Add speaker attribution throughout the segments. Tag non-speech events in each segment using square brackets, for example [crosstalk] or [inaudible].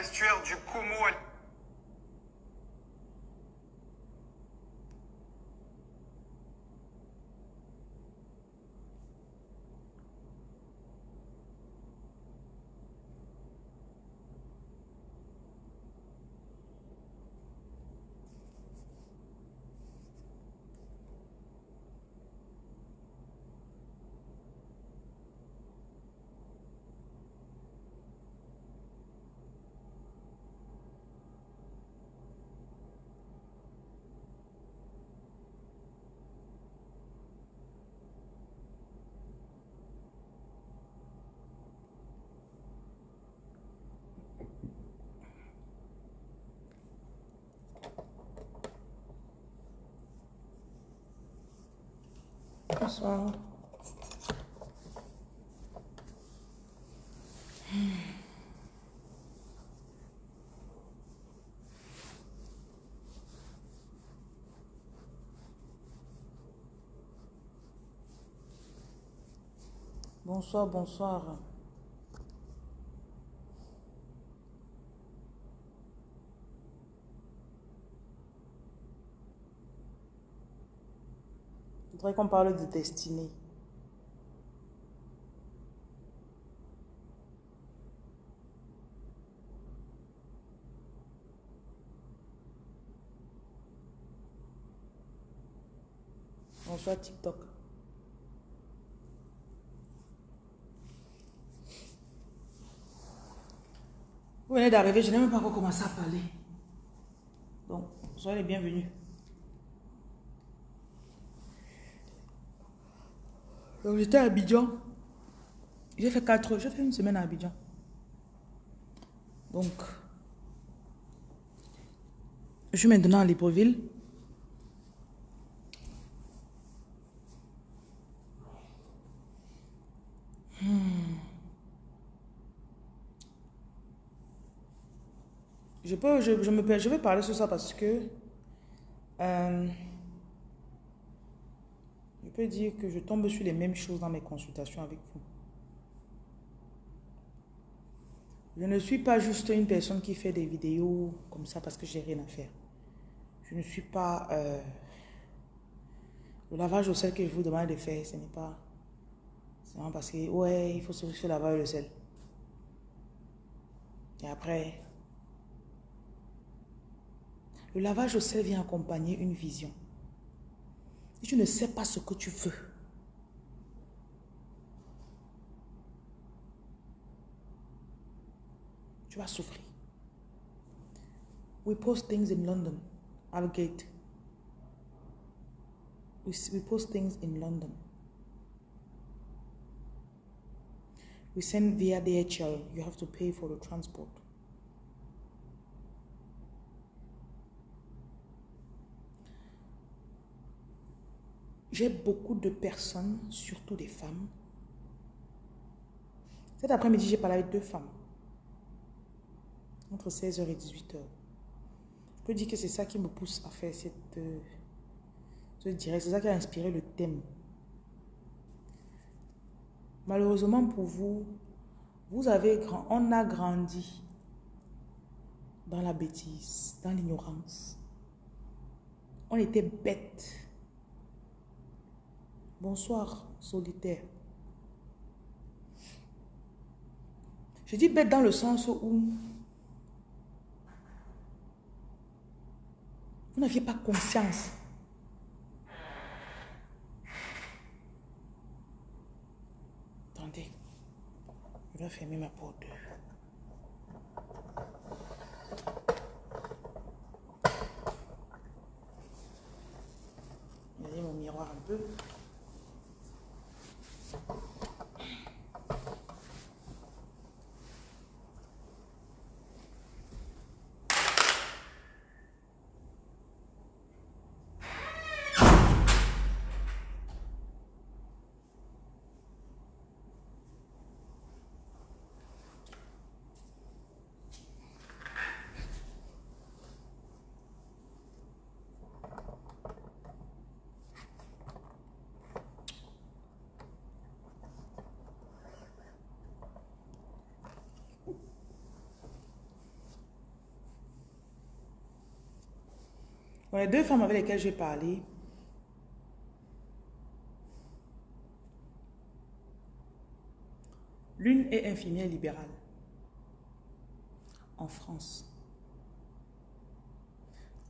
Speaker 1: terrestrial de Kumu.
Speaker 2: Bonsoir. Bonsoir, bonsoir. Qu'on parle de destinée. Bonsoir TikTok. Vous venez d'arriver, je n'ai même pas encore commencé à parler. Donc, soyez les bienvenus. J'étais à Abidjan. J'ai fait quatre, j'ai fait une semaine à Abidjan. Donc, je suis maintenant à Libreville. Hmm. Je, peux, je, je me, je vais parler sur ça parce que euh, je peux dire que je tombe sur les mêmes choses dans mes consultations avec vous. Je ne suis pas juste une personne qui fait des vidéos comme ça parce que j'ai rien à faire. Je ne suis pas... euh, le lavage au sel que je vous demande de faire, ce n'est pas... C'est parce que, ouais, il faut se laver le sel. Et après, le lavage au sel vient accompagner une vision. Si tu ne sais pas ce que tu veux, tu vas souffrir. We post things in London, Algate. We, we post things in London. We send via DHL. You have to pay for the transport. J'ai beaucoup de personnes, surtout des femmes. Cet après-midi, j'ai parlé avec deux femmes. Entre 16h et 18h. Je peux dire que c'est ça qui me pousse à faire cette, euh, ce direct. C'est ça qui a inspiré le thème. Malheureusement pour vous, vous avez on a grandi dans la bêtise, dans l'ignorance. On était bêtes. Bonsoir, solitaire. Je dis bête dans le sens où vous n'aviez pas conscience. Attendez, je dois fermer ma porte. Les deux femmes avec lesquelles j'ai parlé, l'une est infirmière libérale en France.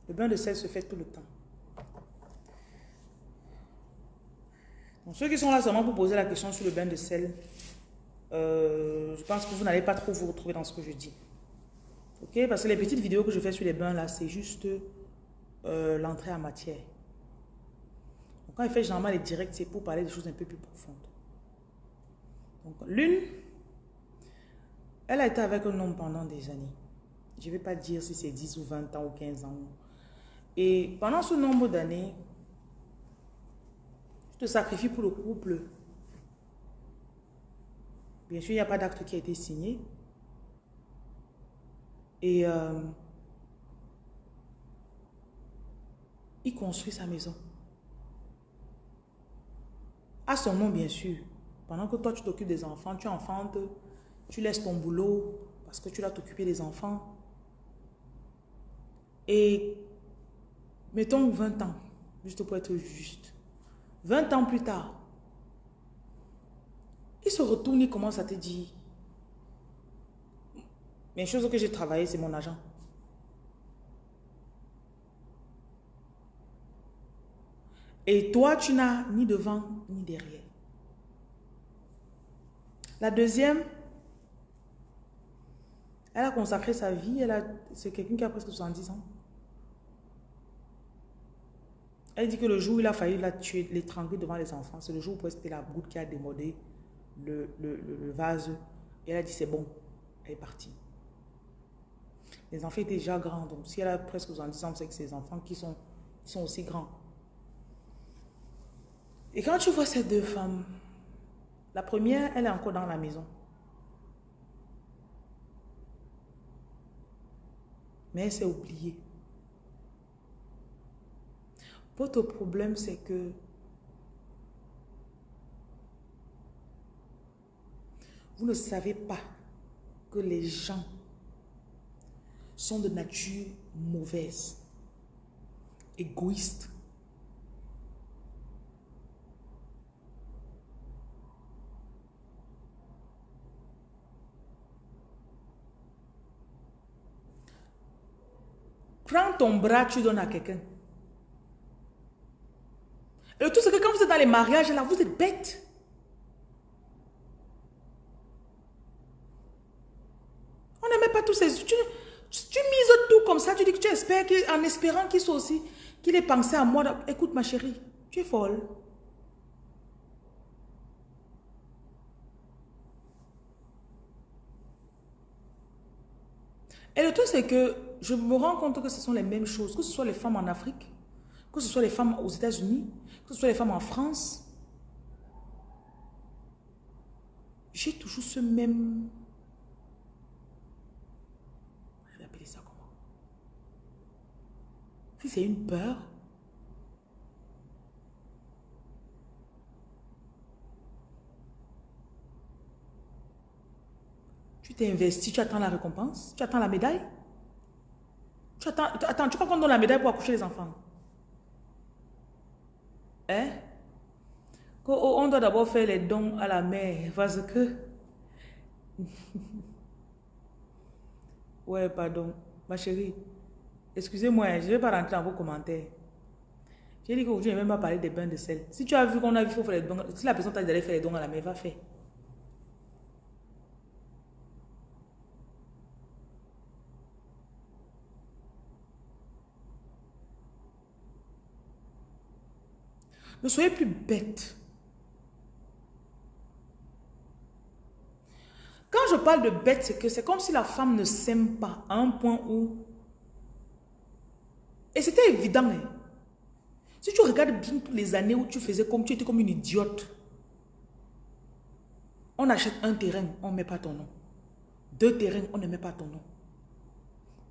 Speaker 2: Le bain de sel se fait tout le temps. Donc, ceux qui sont là seulement pour poser la question sur le bain de sel, euh, je pense que vous n'allez pas trop vous retrouver dans ce que je dis. Ok? Parce que les petites vidéos que je fais sur les bains là, c'est juste euh, l'entrée en matière. Quand il fait généralement les directs, c'est pour parler des choses un peu plus profondes. Donc, l'une, elle a été avec un homme pendant des années. Je ne vais pas dire si c'est 10 ou 20 ans ou 15 ans. Et pendant ce nombre d'années, tu te sacrifies pour le couple. Bien sûr, il n'y a pas d'acte qui a été signé. Et euh, il construit sa maison. À son nom, bien sûr. Pendant que toi, tu t'occupes des enfants, tu enfantes, tu laisses ton boulot parce que tu dois t'occuper des enfants. Et mettons 20 ans, juste pour être juste. 20 ans plus tard, il se retourne, il commence à te dire, mais chose que j'ai travaillé, c'est mon agent. Et toi, tu n'as ni devant ni derrière. La deuxième, elle a consacré sa vie, c'est quelqu'un qui a presque 70 ans. Elle dit que le jour où il a failli la tuer, l'étrangler devant les enfants, c'est le jour où c'était la goutte qui a démodé le, vase. Et elle a dit c'est bon, elle est partie. Les enfants étaient déjà grands, donc si elle a presque 70 ans, c'est que ses enfants sont aussi grands. Et quand tu vois ces deux femmes, la première, elle est encore dans la maison. Mais elle s'est oubliée. Votre problème, c'est que vous ne savez pas que les gens sont de nature mauvaise, égoïste. Prends ton bras, tu donnes à quelqu'un. Et le tout, c'est que quand vous êtes dans les mariages, là, vous êtes bête. On n'aimait pas tous ces... Tu, mises tout comme ça, tu dis que tu espères, en espérant qu'il soit aussi, qu'il ait pensé à moi. Écoute, ma chérie, tu es folle. Et le tout, c'est que je me rends compte que ce sont les mêmes choses, que ce soit les femmes en Afrique, que ce soit les femmes aux États-Unis, que ce soit les femmes en France, j'ai toujours ce même... Je vais appeler ça comment? Si c'est une peur, tu t'es investi, tu attends la récompense, tu attends la médaille. Attends, tu crois qu'on donne la médaille pour accoucher les enfants? Hein? On doit d'abord faire les dons à la mère parce que... [laughs] ouais, pardon. Ma chérie, excusez-moi, je ne vais pas rentrer dans vos commentaires. J'ai dit qu'aujourd'hui, je n'ai même pas parlé des bains de sel. Si tu as vu qu'on a vu faut faire les dons, si la personne t'a dit d'aller faire les dons à la mère, va faire. Ne soyez plus bête. Quand je parle de bête, c'est que c'est comme si la femme ne s'aime pas à un point où... Et c'était évident. Hein. Si tu regardes bien toutes les années où tu faisais comme tu étais comme une idiote, on achète un terrain, on ne met pas ton nom. Deux terrains, on ne met pas ton nom.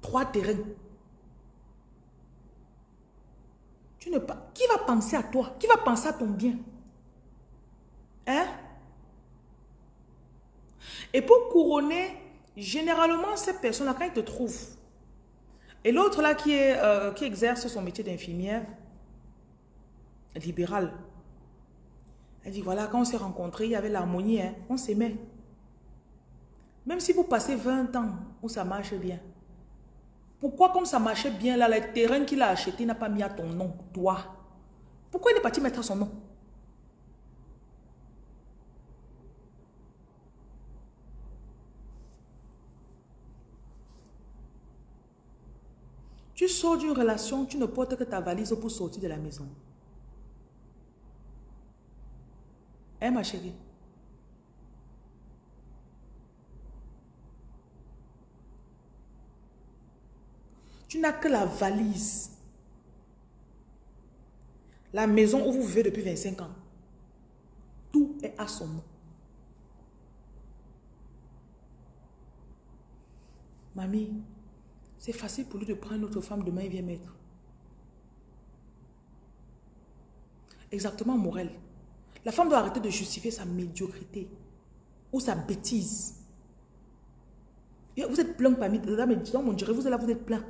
Speaker 2: Trois terrains, Tu ne, qui va penser à toi? Qui va penser à ton bien? Hein? Et pour couronner, généralement, ces personnes-là, quand ils te trouvent, Et l'autre là qui, euh, qui exerce son métier d'infirmière, libérale, elle dit, voilà, quand on s'est rencontrés, il y avait l'harmonie, hein, on s'aimait. Même si vous passez 20 ans où ça marche bien, pourquoi comme ça marchait bien là, le terrain qu'il a acheté n'a pas mis à ton nom, toi? Pourquoi il est parti mettre son nom? Tu sors d'une relation, tu ne portes que ta valise pour sortir de la maison. Hein, ma chérie? Tu n'as que la valise. La maison où vous vivez depuis 25 ans. Tout est à son nom. Mamie, c'est facile pour lui de prendre notre femme, demain il vient mettre. Exactement, Morel. La femme doit arrêter de justifier sa médiocrité ou sa bêtise. vous êtes plein parmi mais dans mon dirait, vous êtes là, vous êtes plein.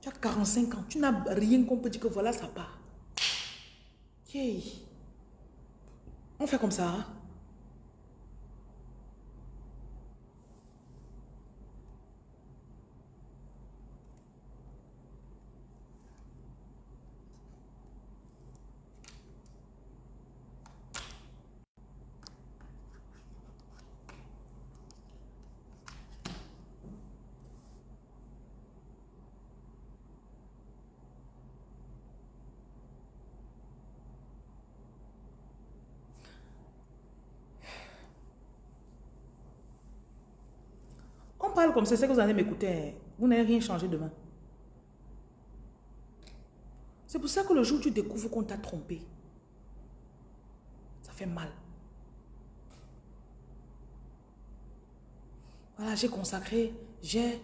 Speaker 2: Tu as 45 ans, tu n'as rien qu'on peut dire que voilà, ça part. On fait comme ça. Hein? Parle comme ça, c'est que vous allez m'écouter. Hein. Vous n'avez rien changé demain. C'est pour ça que le jour où tu découvres qu'on t'a trompé, ça fait mal. Voilà, j'ai consacré, j'ai...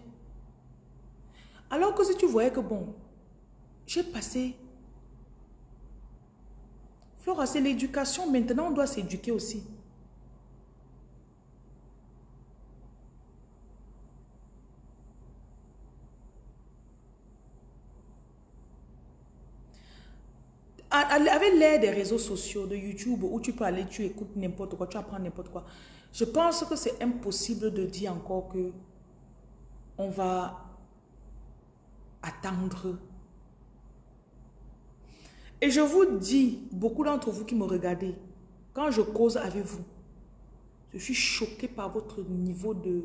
Speaker 2: Alors que si tu voyais que bon, j'ai passé... Flora, c'est l'éducation. Maintenant, on doit s'éduquer aussi. Avec l'aide des réseaux sociaux, de YouTube, où tu peux aller, tu écoutes n'importe quoi, tu apprends n'importe quoi. Je pense que c'est impossible de dire encore que on va attendre. Et je vous dis, beaucoup d'entre vous qui me regardez, quand je cause avec vous, je suis choqué par votre niveau de...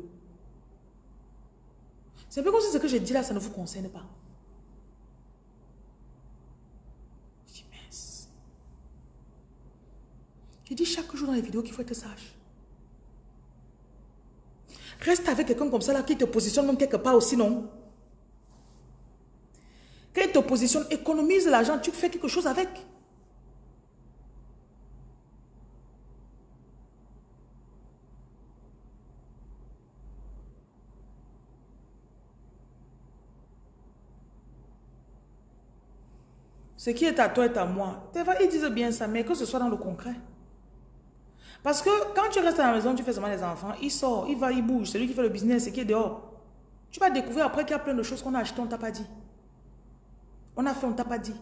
Speaker 2: C'est un peu comme si ce que je dis là, ça ne vous concerne pas. Je dis chaque jour dans les vidéos qu'il faut être sage. Reste avec quelqu'un comme ça là qui te positionne même quelque part aussi, non? Quand il te positionne, économise l'argent, tu fais quelque chose avec. Ce qui est à toi est à moi. Ils disent bien ça, mais que ce soit dans le concret. Parce que quand tu restes à la maison, tu fais seulement les enfants, il sort, il va, il bouge. Celui qui fait le business, c'est qui est dehors. Tu vas découvrir après qu'il y a plein de choses qu'on a achetées, on t'a pas dit. On a fait, on t'a pas dit.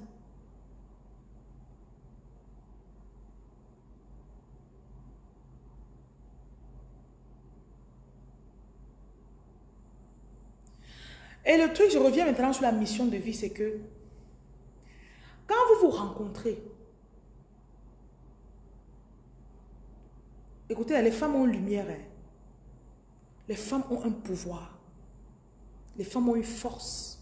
Speaker 2: Et le truc, je reviens maintenant sur la mission de vie, c'est que quand vous vous rencontrez, Écoutez, les femmes ont une lumière. Hein. Les femmes ont un pouvoir. Les femmes ont une force.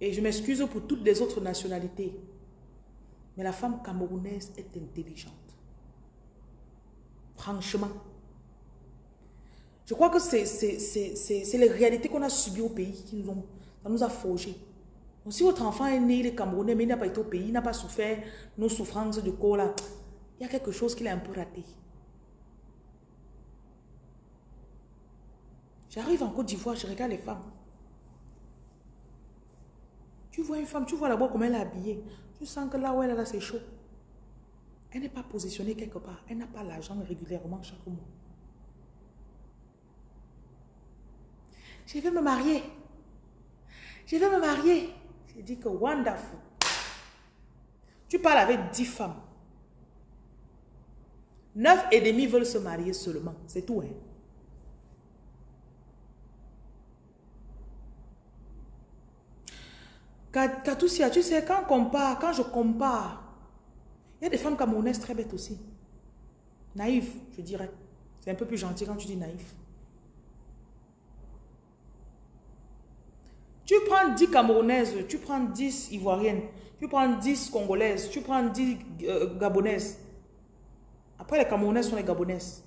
Speaker 2: Et je m'excuse pour toutes les autres nationalités. Mais la femme camerounaise est intelligente. Franchement. Je crois que c'est les réalités qu'on a subies au pays qui nous ont, ça nous a forgé si votre enfant est né, il est camerounais, mais il n'a pas été au pays, il n'a pas souffert nos souffrances de corps là, il y a quelque chose qu'il a un peu raté. J'arrive en Côte d'Ivoire, je regarde les femmes. Tu vois une femme, tu vois là-bas comment elle est habillée. Tu sens que là où elle est là, c'est chaud. Elle n'est pas positionnée quelque part. Elle n'a pas l'argent régulièrement chaque mois. je vais me marier. Je vais me marier. J'ai dit que wonderful. Tu parles avec dix femmes. Neuf et demi veulent se marier seulement. C'est tout. Hein? Katoussia, tu sais, quand on compare, quand je compare, il y a des femmes camerounaises très bêtes aussi. Naïves, je dirais. C'est un peu plus gentil quand tu dis naïf. Tu prends 10 Camerounaises, tu prends 10 Ivoiriennes, tu prends 10 Congolaises, tu prends 10 euh, Gabonaises. Après, les Camerounaises sont les Gabonaises.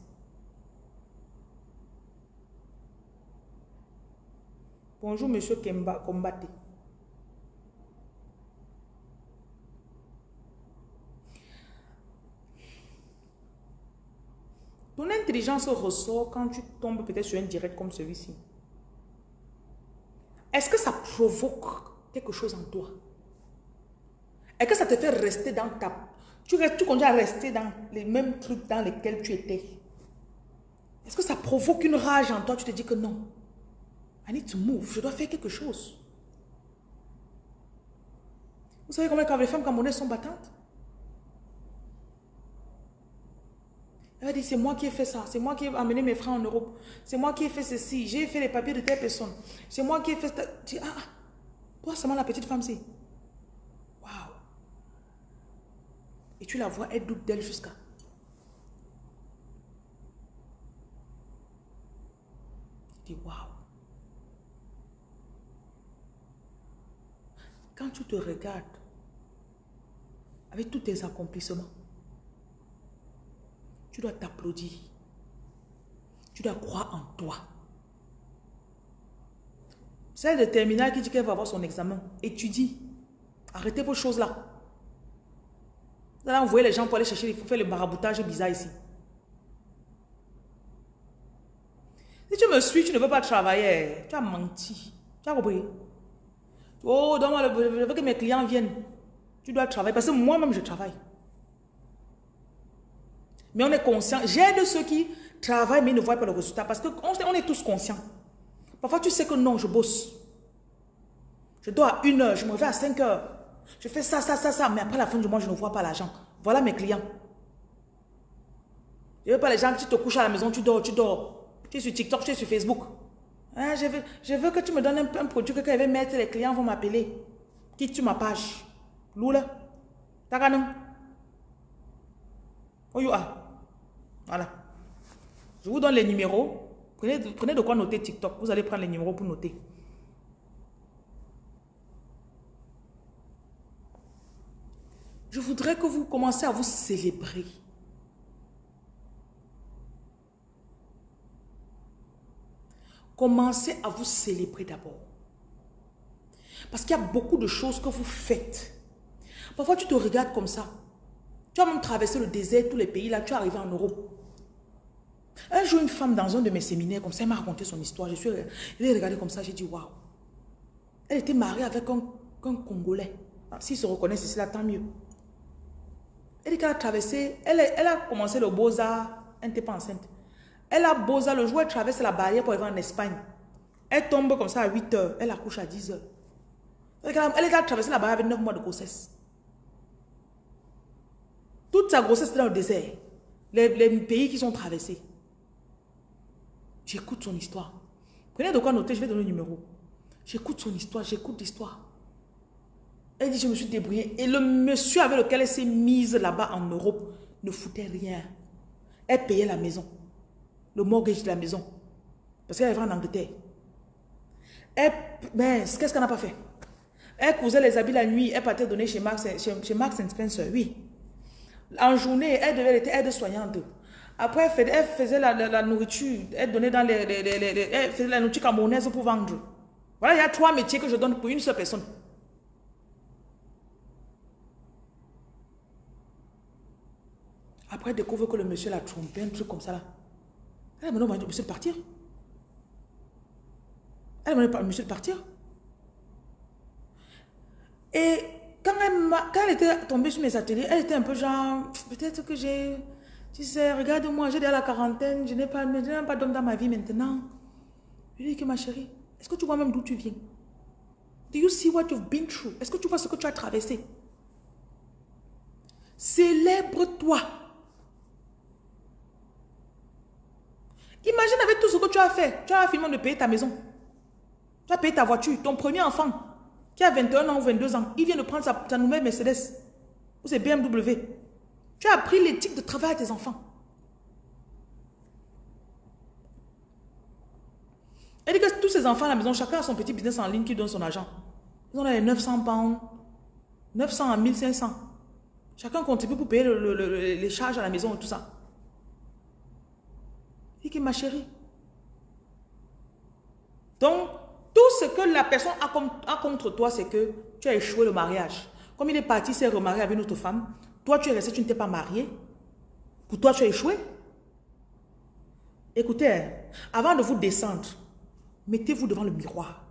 Speaker 2: Bonjour, monsieur Kemba Kombate. Ton intelligence ressort quand tu tombes peut-être sur un direct comme celui-ci. Est-ce que ça provoque quelque chose en toi? Est-ce que ça te fait rester dans ta... Tu, tu continues à rester dans les mêmes trucs dans lesquels tu étais? Est-ce que ça provoque une rage en toi? Tu te dis que non. I need to move. Je dois faire quelque chose. Vous savez comment les femmes camerounaises sont battantes? Elle dit, c'est moi qui ai fait ça. C'est moi qui ai amené mes frères en Europe. C'est moi qui ai fait ceci. J'ai fait les papiers de telle personne. C'est moi qui ai fait... Tu dis, ah, ah, toi seulement la petite femme, c'est... Waouh. Et tu la vois, elle doute d'elle jusqu'à... Tu dis, waouh. Quand tu te regardes avec tous tes accomplissements, tu dois t'applaudir. Tu dois croire en toi. Celle de terminale qui dit qu'elle va avoir son examen, étudie. Arrêtez vos choses-là. Vous allez envoyer les gens pour aller chercher, il faut faire le maraboutage bizarre ici. Si tu me suis, tu ne veux pas travailler. Tu as menti. Tu as compris? Oh, donne-moi je veux que mes clients viennent. Tu dois travailler parce que moi-même, je travaille. Mais on est conscient. J'aide ceux qui travaillent mais ne voient pas le résultat parce qu'on on est tous conscients. Parfois, tu sais que non, je bosse. Je dois à une heure, je me réveille à 5 heures. Je fais ça, ça, ça, ça. Mais après la fin du mois, je ne vois pas l'argent. Voilà mes clients. Je ne veux pas les gens qui te couchent à la maison, tu dors, tu dors. Tu es sur TikTok, tu es sur Facebook. Hein, je, veux, je veux que tu me donnes un, produit que quand je vais mettre, les clients vont m'appeler. Quitte tu ma page. Lula. Taganum. You are? Voilà. Je vous donne les numéros. Prenez, de quoi noter TikTok. Vous allez prendre les numéros pour noter. Je voudrais que vous commenciez à vous célébrer. Commencez à vous célébrer d'abord. Parce qu'il y a beaucoup de choses que vous faites. Parfois, tu te regardes comme ça. Tu as même traversé le désert, tous les pays, là, tu es arrivé en Europe. Un jour, une femme dans un de mes séminaires, comme ça, elle m'a raconté son histoire. Je suis elle regardé comme ça, j'ai dit, waouh. Elle était mariée avec un, Congolais. Ah, s'ils se reconnaissent ici, là, tant mieux. Elle a traversé, elle, elle, a commencé le Beaux-Arts, elle n'était pas enceinte. Elle a Beaux-Arts, le jour elle traverse la barrière pour aller en Espagne. Elle tombe comme ça à 8 heures, elle accouche à 10 heures. Elle a traversé la barrière avec 9 mois de grossesse. Toute sa grossesse était dans le désert. Les, pays qui sont traversés. J'écoute son histoire. Prenez de quoi noter, je vais donner le numéro. J'écoute son histoire, j'écoute l'histoire. Elle dit, je me suis débrouillée. Et le monsieur avec lequel elle s'est mise là-bas en Europe ne foutait rien. Elle payait la maison. Le mortgage de la maison. Parce qu'elle est en Angleterre. Elle, mais qu'est-ce qu'elle n'a pas fait? Elle cousait les habits la nuit. Elle partait donner chez Max, chez, Spencer. Oui. En journée, elle devait être aide-soignante. Après, elle faisait la, nourriture. Elle donnait dans les, Elle faisait la nourriture camerounaise pour vendre. Voilà, il y a trois métiers que je donne pour une seule personne. Après, elle découvre que le monsieur l'a trompé, un truc comme ça là. Elle m'a dit, monsieur de partir? Elle m'a dit, monsieur de partir? Et quand elle était tombée sur mes ateliers, elle était un peu genre, peut-être que j'ai tu sais, regarde-moi, j'ai déjà la quarantaine, je n'ai pas, pas d'homme dans ma vie maintenant. Je lui dis que ma chérie, Est-ce que tu vois même d'où tu viens? Do you see what you've been through? Est-ce que tu vois ce que tu as traversé? Célèbre-toi. Imagine avec tout ce que tu as fait. Tu as finalement de payer ta maison. Tu as payé ta voiture. Ton premier enfant, qui a 21 ans ou 22 ans, il vient de prendre sa, nouvelle Mercedes. Ou c'est BMW. Tu as appris l'éthique de travail à tes enfants. Elle dit que tous ces enfants à la maison, chacun a son petit business en ligne qui donne son argent. Ils ont les 900 pounds, 900 à 1500. Chacun contribue pour payer les charges à la maison et tout ça. Il dit ma chérie. Donc, tout ce que la personne a, contre toi, c'est que tu as échoué le mariage. Comme il est parti, s'est remarié avec une autre femme, toi tu es resté, tu ne t'es pas marié. Pour toi, tu as échoué. Écoutez, hein, avant de vous descendre, mettez-vous devant le miroir.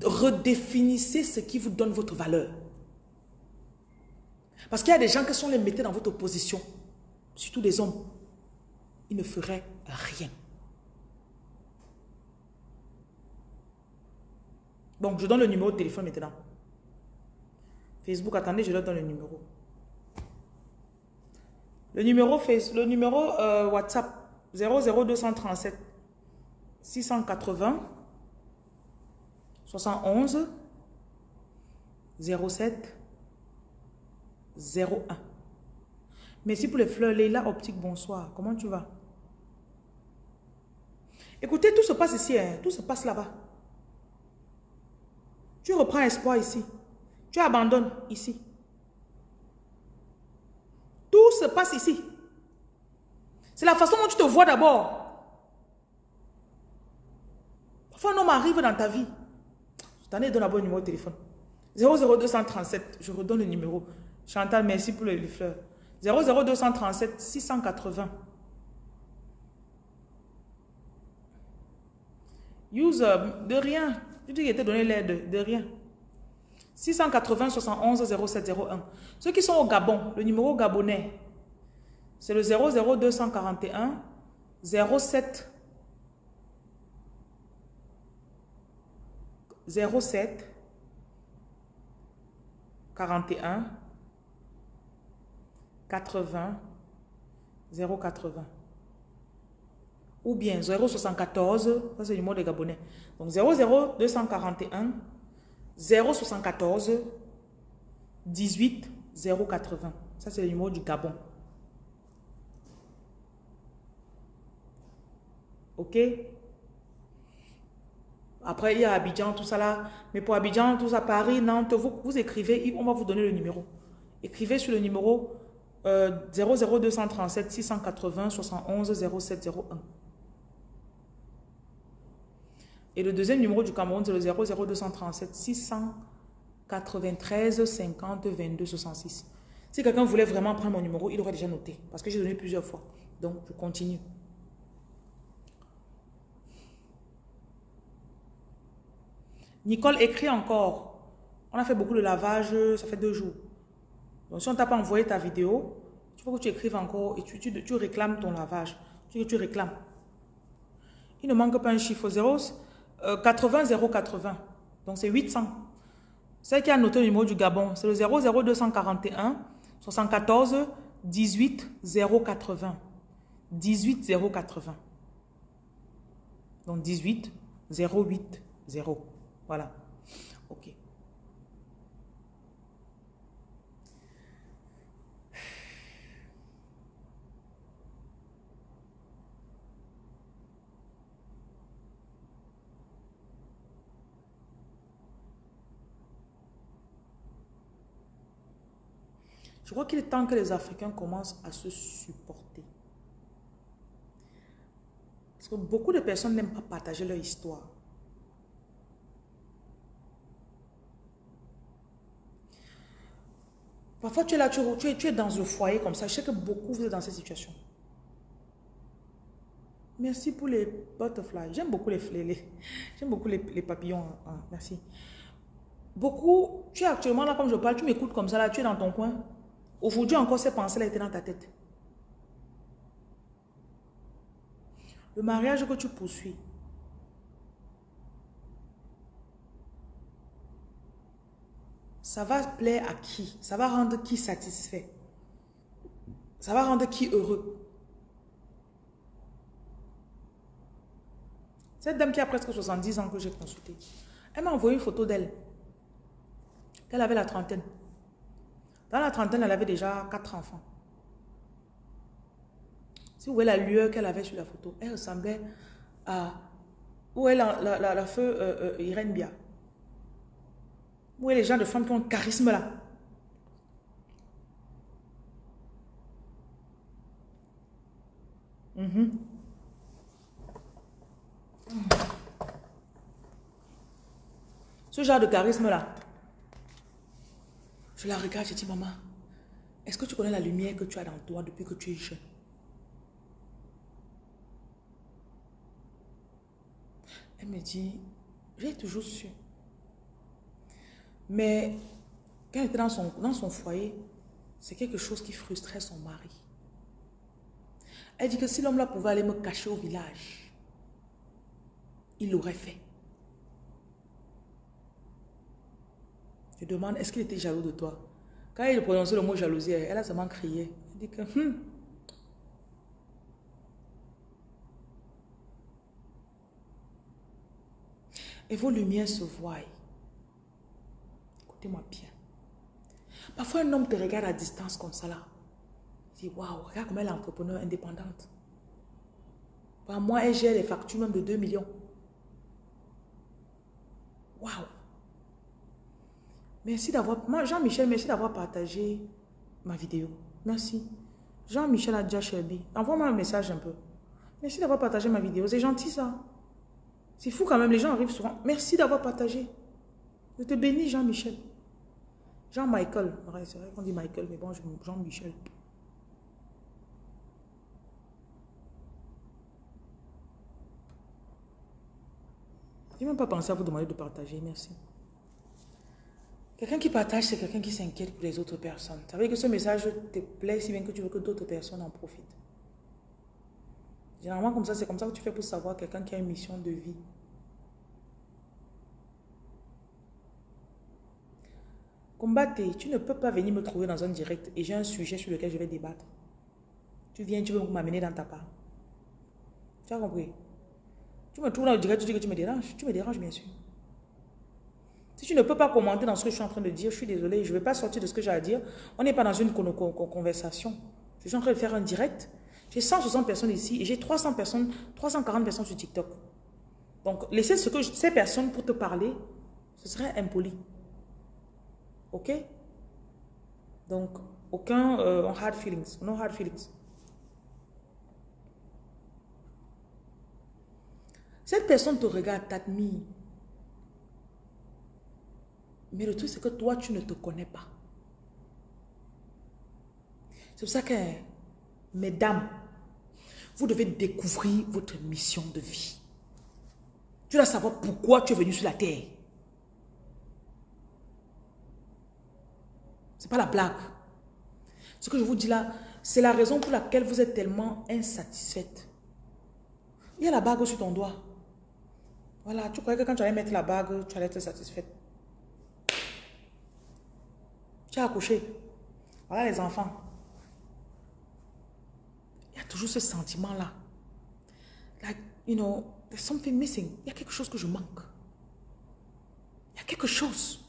Speaker 2: Redéfinissez ce qui vous donne votre valeur. Parce qu'il y a des gens qui sont les mettez dans votre position, surtout des hommes, ils ne feraient rien. Bon, je donne le numéro de téléphone maintenant. Facebook, attendez, je leur donne le numéro. Le numéro, le numéro euh, WhatsApp 00237 680 71 07 01. Merci pour les fleurs. Leila Optique, bonsoir. Comment tu vas? Écoutez, tout se passe ici. Hein. Tout se passe là-bas. Tu reprends espoir ici. Tu abandonnes ici. Tout se passe ici. C'est la façon dont tu te vois d'abord. Parfois, un homme arrive dans ta vie. Je t'en ai donné un bon numéro de téléphone. 00237, je redonne le numéro. Chantal, merci pour les fleurs. 00237 680. User, de rien. Tu dis qu'il était donné l'aide, de rien. 680 71 0701. Ceux qui sont au Gabon, le numéro gabonais, c'est le 00241 07 07 41 80 080 ou bien 074, ça c'est le numéro des Gabonais. Donc 00241 074 18 080. Ça c'est le numéro du Gabon. Ok? Après, il y a Abidjan, tout ça là. Mais pour Abidjan, tout ça, Paris, Nantes, vous, écrivez, on va vous donner le numéro. Écrivez sur le numéro 00237 680 71 0701. Et le deuxième numéro du Cameroun, c'est le 00237 693 50 22 66. Si quelqu'un voulait vraiment prendre mon numéro, il aurait déjà noté. Parce que j'ai donné plusieurs fois. Donc, je continue. Nicole écrit encore. On a fait beaucoup de lavage, ça fait deux jours. Donc, si on t'a pas envoyé ta vidéo, il faut que tu écrives encore et tu, tu, réclames ton lavage. Tu, tu réclames. Il ne manque pas un chiffre 0. 80 080. Donc c'est 800. Celle qui a noté le numéro du Gabon, c'est le 00241 74 18 080. 18 080. Donc 18 08 0. Voilà. OK. Je crois qu'il est temps que les Africains commencent à se supporter. Parce que beaucoup de personnes n'aiment pas partager leur histoire. Parfois, tu es là, tu, es, dans le foyer comme ça. Je sais que beaucoup vous êtes dans cette situation. Merci pour les butterflies. J'aime beaucoup les, les j'aime beaucoup les, papillons. Ah, merci. Beaucoup, tu es actuellement là comme je parle, tu m'écoutes comme ça là, tu es dans ton coin. Aujourd'hui encore, ces pensées-là étaient dans ta tête. Le mariage que tu poursuis, ça va plaire à qui? Ça va rendre qui satisfait? Ça va rendre qui heureux? Cette dame qui a presque 70 ans que j'ai consultée, elle m'a envoyé une photo d'elle. Elle avait la trentaine. Dans la trentaine, elle avait déjà quatre enfants. Si vous voyez la lueur qu'elle avait sur la photo, elle ressemblait à... Où est la, feu euh, euh, Irène Bia Où est les gens de femmes qui ont un charisme là? Mhm. Ce genre de charisme là. Je la regarde, je dis, maman, est-ce que tu connais la lumière que tu as dans toi depuis que tu es jeune? Elle me dit, j'ai toujours su. Mais quand elle était dans son, dans son foyer, c'est quelque chose qui frustrait son mari. Elle dit que si l'homme là pouvait aller me cacher au village, il l'aurait fait. Je demande, est-ce qu'il était jaloux de toi? Quand il prononçait le mot jalousie, elle a seulement crié. Elle dit que, hum, et vos lumières se voient. Écoutez-moi bien. Parfois, un homme te regarde à distance comme ça là. Il dit, waouh, regarde comment elle est entrepreneur indépendante. moi, elle gère les factures même de 2 millions. Waouh. Merci d'avoir, Jean-Michel, merci d'avoir partagé ma vidéo. Merci. Jean-Michel Adja Shelby, envoie-moi un message un peu. Merci d'avoir partagé ma vidéo. C'est gentil ça. C'est fou quand même, les gens arrivent souvent. Merci d'avoir partagé. Je te bénis, Jean-Michel. Jean-Michael. C'est vrai qu'on dit Michael, mais bon, Jean-Michel. Je n'ai même pas pensé à vous demander de partager. Merci. Quelqu'un qui partage, c'est quelqu'un qui s'inquiète pour les autres personnes. Ça veut dire que ce message te plaît si bien que tu veux que d'autres personnes en profitent. Généralement, comme ça, c'est comme ça que tu fais pour savoir quelqu'un qui a une mission de vie. Combattez, tu ne peux pas venir me trouver dans un direct et j'ai un sujet sur lequel je vais débattre. Tu viens, tu veux m'amener dans ta part. Tu as compris? Tu me trouves dans le direct, tu dis que tu me déranges. Tu me déranges, bien sûr. Si tu ne peux pas commenter dans ce que je suis en train de dire, je suis désolé, je ne vais pas sortir de ce que j'ai à dire. On n'est pas dans une conversation. Je suis en train de faire un direct j'ai 160 personnes ici et j'ai 300 personnes, 340 personnes sur TikTok. Donc, laisser ces personnes pour te parler, ce serait impoli. Ok? Donc, aucun euh, hard feelings. No hard feelings. Cette personne te regarde, t'admire. Mais le truc, c'est que toi, tu ne te connais pas. C'est pour ça que, mesdames, vous devez découvrir votre mission de vie. Tu dois savoir pourquoi tu es venu sur la terre. Ce n'est pas la blague. Ce que je vous dis là, c'est la raison pour laquelle vous êtes tellement insatisfaite. Il y a la bague sur ton doigt. Voilà, tu croyais que quand tu allais mettre la bague, tu allais être satisfaite. Tu as accouché. Voilà les enfants toujours ce sentiment-là. Like, you know, there's something missing. Il y a quelque chose que je manque. Il y a quelque chose.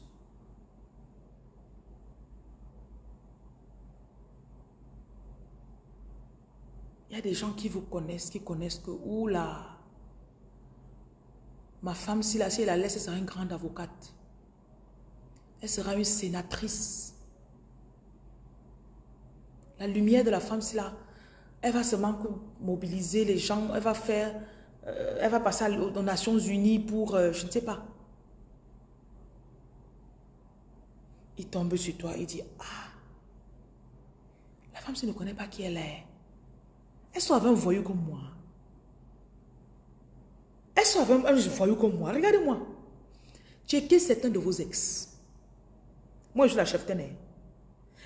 Speaker 2: Il y a des gens qui vous connaissent, qui connaissent que, oula, ma femme, si, la, si elle la laisse, elle sera une grande avocate. Elle sera une sénatrice. La lumière de la femme, c'est là, elle va seulement mobiliser les gens, elle va faire, euh, elle va passer aux Nations Unies pour, euh, je ne sais pas. Il tombe sur toi, il dit, ah, la femme, si ne connaît pas qui elle est. Elle soit avec un voyou comme moi. Elle soit avec un voyou comme moi. Regardez-moi. Checkez certains de vos ex. Moi, je suis la chef tenue.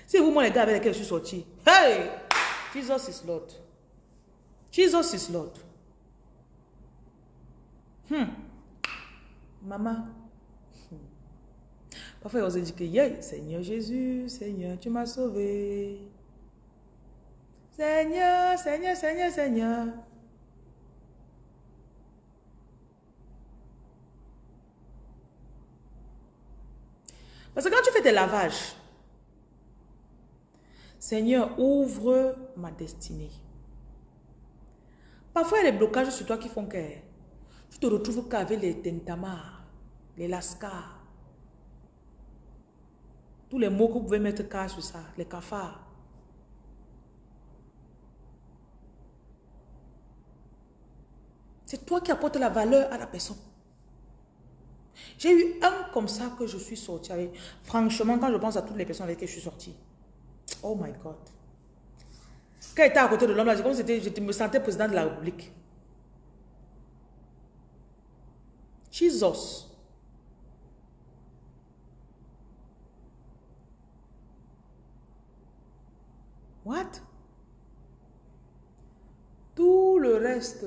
Speaker 2: C'est vous, moi, les avec je suis sorti. Hey! Jesus is Lord. Jesus is Lord. Hmm. Maman. Hmm. Parfois, on se que, yeah, Seigneur Jésus, Seigneur, tu m'as sauvé. Seigneur, Seigneur, Seigneur, Seigneur. Parce que quand tu fais tes lavages, Seigneur, ouvre ma destinée. Parfois, il y a des blocages sur toi qui font que tu te retrouves qu'avec les tentamars, les lascars, tous les mots que vous pouvez mettre cas sur ça, les cafards. C'est toi qui apportes la valeur à la personne. J'ai eu un comme ça que je suis sortie avec. Franchement, quand je pense à toutes les personnes avec qui je suis sortie. Oh my God. Quand j'étais à côté de l'homme, comme je me sentais président de la République. Jesus. What? Tout le reste.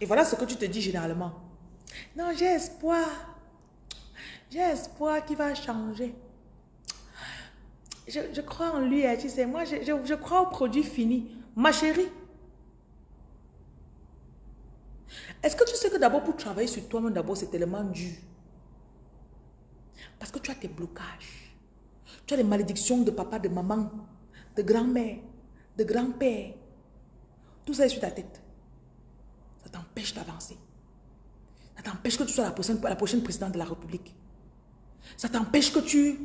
Speaker 2: Et voilà ce que tu te dis généralement. Non, j'ai espoir. J'ai espoir qu'il va changer. Je, crois en lui, hein, tu sais. Moi, je, je crois au produit fini. Ma chérie. Est-ce que tu sais que d'abord pour travailler sur toi-même, d'abord c'est tellement dur? Parce que tu as tes blocages. Tu as les malédictions de papa, de maman, de grand-mère, de grand-père. Tout ça est sur ta tête. Ça t'empêche d'avancer. T'empêche que tu sois la prochaine, présidente de la République. Ça t'empêche que tu...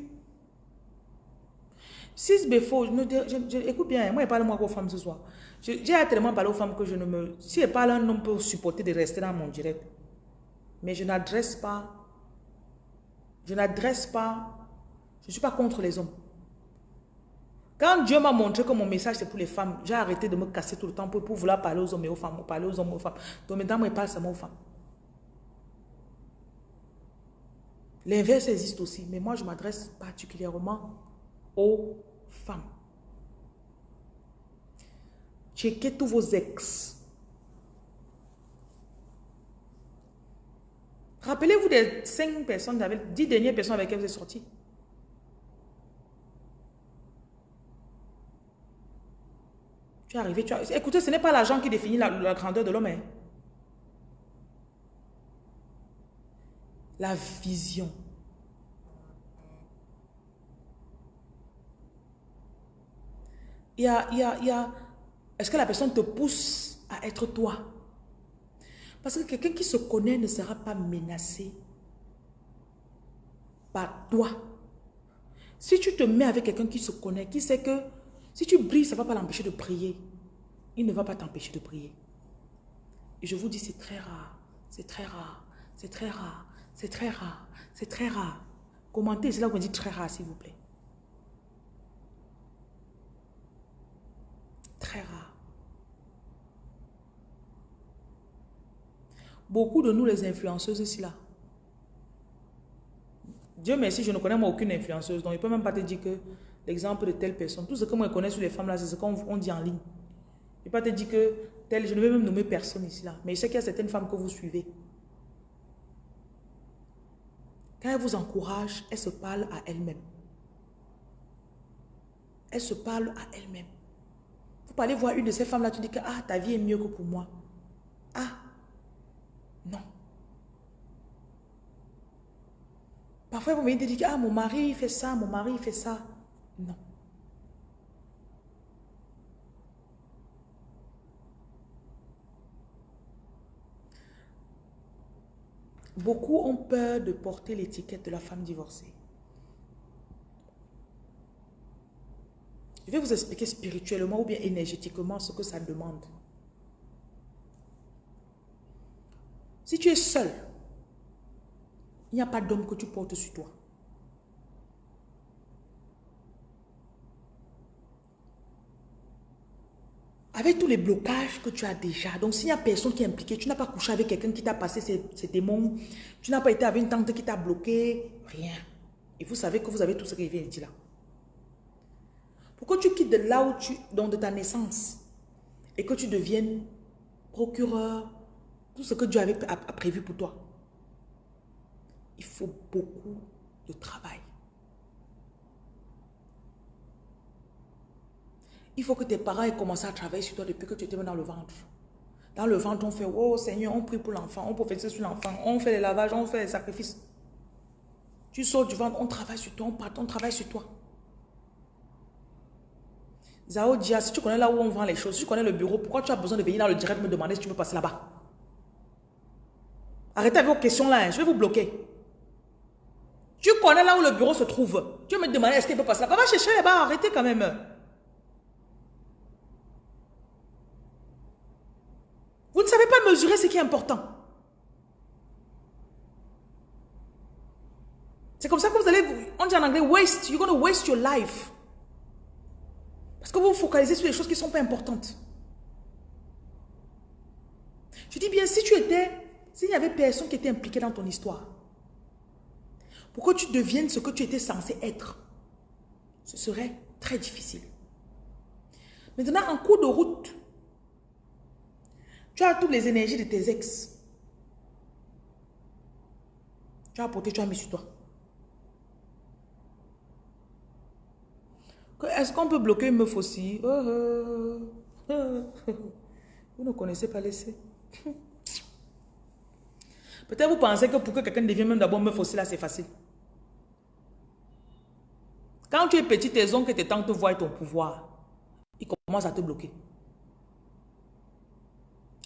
Speaker 2: 6 BFO, écoute bien, moi je parle moi aux femmes ce soir. J'ai tellement parlé aux femmes que je ne me... Si elle parle, un homme peut supporter de rester dans mon direct. Mais je n'adresse pas... Je n'adresse pas... Je ne suis pas contre les hommes. Quand Dieu m'a montré que mon message c'est pour les femmes, j'ai arrêté de me casser tout le temps pour, vouloir parler aux hommes et aux femmes, parler aux hommes aux femmes. Donc maintenant, moi, je parle seulement aux femmes. L'inverse existe aussi, mais moi, je m'adresse particulièrement aux femmes. Checkez tous vos ex. Rappelez-vous des cinq personnes, des dix dernières personnes avec lesquelles vous êtes sortis. Tu es arrivé, tu as... Écoutez, ce n'est pas l'argent qui définit la, grandeur de l'homme. Hein. La vision. Il y a, il y a, il y a... Est-ce que la personne te pousse à être toi? Parce que quelqu'un qui se connaît ne sera pas menacé par toi. Si tu te mets avec quelqu'un qui se connaît, qui sait que si tu brilles, ça ne va pas l'empêcher de prier. Il ne va pas t'empêcher de prier. Et je vous dis, c'est très rare. C'est très rare. C'est très rare. C'est très rare. C'est très rare. Commentez, c'est là où on dit très rare, s'il vous plaît. Très rare. Beaucoup de nous, les influenceuses ici, là. Dieu merci, je ne connais moi aucune influenceuse. Donc, il ne peut même pas te dire que l'exemple de telle personne. Tout ce que moi je connais sur les femmes là, c'est ce qu'on dit en ligne. Je ne vais pas te dire que telle, je ne vais même nommer personne ici là. Mais je sais qu'il y a certaines femmes que vous suivez. Quand elles vous encouragent, elles se parlent à elles-mêmes. Elles se parlent à elles-mêmes. Vous pouvez aller voir une de ces femmes-là, tu dis que ah, ta vie est mieux que pour moi. Ah, non. Parfois, vous me dites, ah, mon mari fait ça, mon mari fait ça. Non. Beaucoup ont peur de porter l'étiquette de la femme divorcée. Je vais vous expliquer spirituellement ou bien énergétiquement ce que ça demande. Si tu es seul, il n'y a pas d'homme que tu portes sur toi. Avec tous les blocages que tu as déjà, donc s'il n'y a personne qui est impliqué, tu n'as pas couché avec quelqu'un qui t'a passé ses, démons, tu n'as pas été avec une tante qui t'a bloqué, rien. Et vous savez que vous avez tout ce qui vient de là. Pourquoi tu quittes de là où tu, donc de ta naissance, et que tu deviennes procureur, tout ce que Dieu avait prévu pour toi? Il faut beaucoup de travail. Il faut que tes parents aient commencé à travailler sur toi depuis que tu étais dans le ventre. Dans le ventre, on fait, oh Seigneur, on prie pour l'enfant, on prophétise sur l'enfant, on fait les lavages, on fait les sacrifices. Tu sors du ventre, on travaille sur toi, on part, on travaille sur toi. Zao Dia, si tu connais là où on vend les choses, si tu connais le bureau, pourquoi tu as besoin de venir dans le direct me demander si tu veux passer là-bas? Arrêtez avec vos questions là, hein, je vais vous bloquer. Tu connais là où le bureau se trouve. Tu veux me demander est-ce qu'il peut passer là-bas? Va chercher là-bas, arrêtez quand même. Ne savez pas mesurer ce qui est important. C'est comme ça que vous allez, on dit en anglais, waste, you're going to waste your life. Parce que vous vous focalisez sur les choses qui ne sont pas importantes. Je dis bien, si tu étais, s'il y avait personne qui était impliqué dans ton histoire, pour que tu deviennes ce que tu étais censé être, ce serait très difficile. Maintenant, en cours de route, tu as toutes les énergies de tes ex. Tu as apporté, tu as mis sur toi. Est-ce qu'on peut bloquer une meuf aussi? Oh, oh, oh, vous ne connaissez pas laisser. [laughs] Peut-être vous pensez que pour que quelqu'un devienne même d'abord meuf aussi, là, c'est facile. Quand tu es petit, tes oncles et tes tantes voient ton pouvoir. Ils commencent à te bloquer.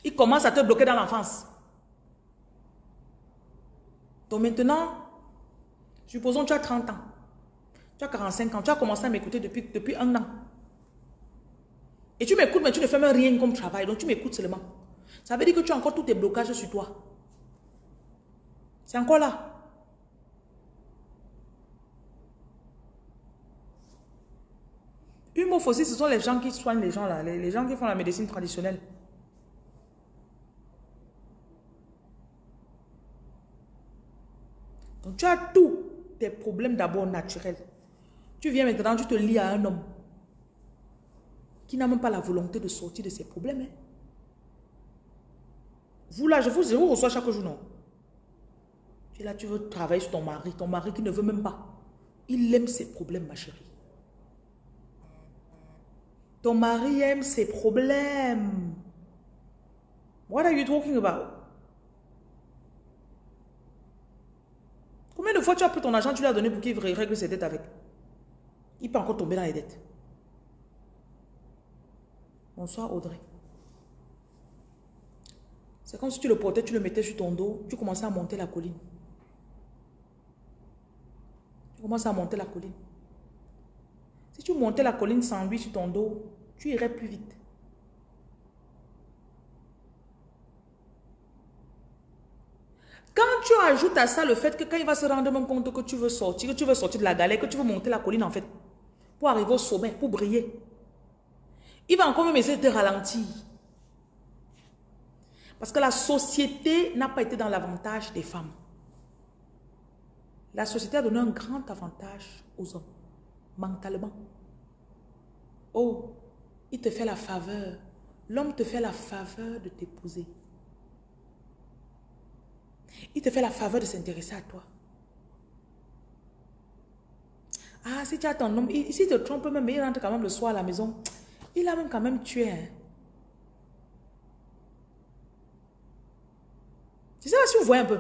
Speaker 2: Il commence à te bloquer dans l'enfance. Donc maintenant, supposons que tu as 30 ans, tu as 45 ans, tu as commencé à m'écouter depuis, depuis un an. Et tu m'écoutes, mais tu ne fais même rien comme travail, donc tu m'écoutes seulement. Ça veut dire que tu as encore tous tes blocages sur toi. C'est encore là. Aussi, ce sont les gens qui soignent les gens là, les gens qui font la médecine traditionnelle. Donc tu as tous tes problèmes d'abord naturels. Tu viens maintenant, tu te lis à un homme qui n'a même pas la volonté de sortir de ses problèmes. Hein. Vous là, je vous, je vous reçois chaque jour, non? Tu es là, tu veux travailler sur ton mari, ton mari qui ne veut même pas. Il aime ses problèmes, ma chérie. Ton mari aime ses problèmes. What are you talking about? Combien de fois tu as pris ton argent, tu lui as donné pour qu'il règle ses dettes avec? Il peut encore tomber dans les dettes. Bonsoir Audrey. C'est comme si tu le portais, tu le mettais sur ton dos, tu commençais à monter la colline. Tu commences à monter la colline. Si tu montais la colline sans lui sur ton dos, tu irais plus vite. Quand tu ajoutes à ça le fait que quand il va se rendre compte que tu veux sortir, que tu veux sortir de la galère, que tu veux monter la colline en fait, pour arriver au sommet, pour briller, il va encore même essayer de te ralentir. Parce que la société n'a pas été dans l'avantage des femmes. La société a donné un grand avantage aux hommes, mentalement. Oh, il te fait la faveur. L'homme te fait la faveur de t'épouser. Il te fait la faveur de s'intéresser à toi. Ah, si tu as ton homme, s'il te trompe même, il rentre quand même le soir à la maison, il a même quand même tué. Hein. C'est ça si vous voyez un peu.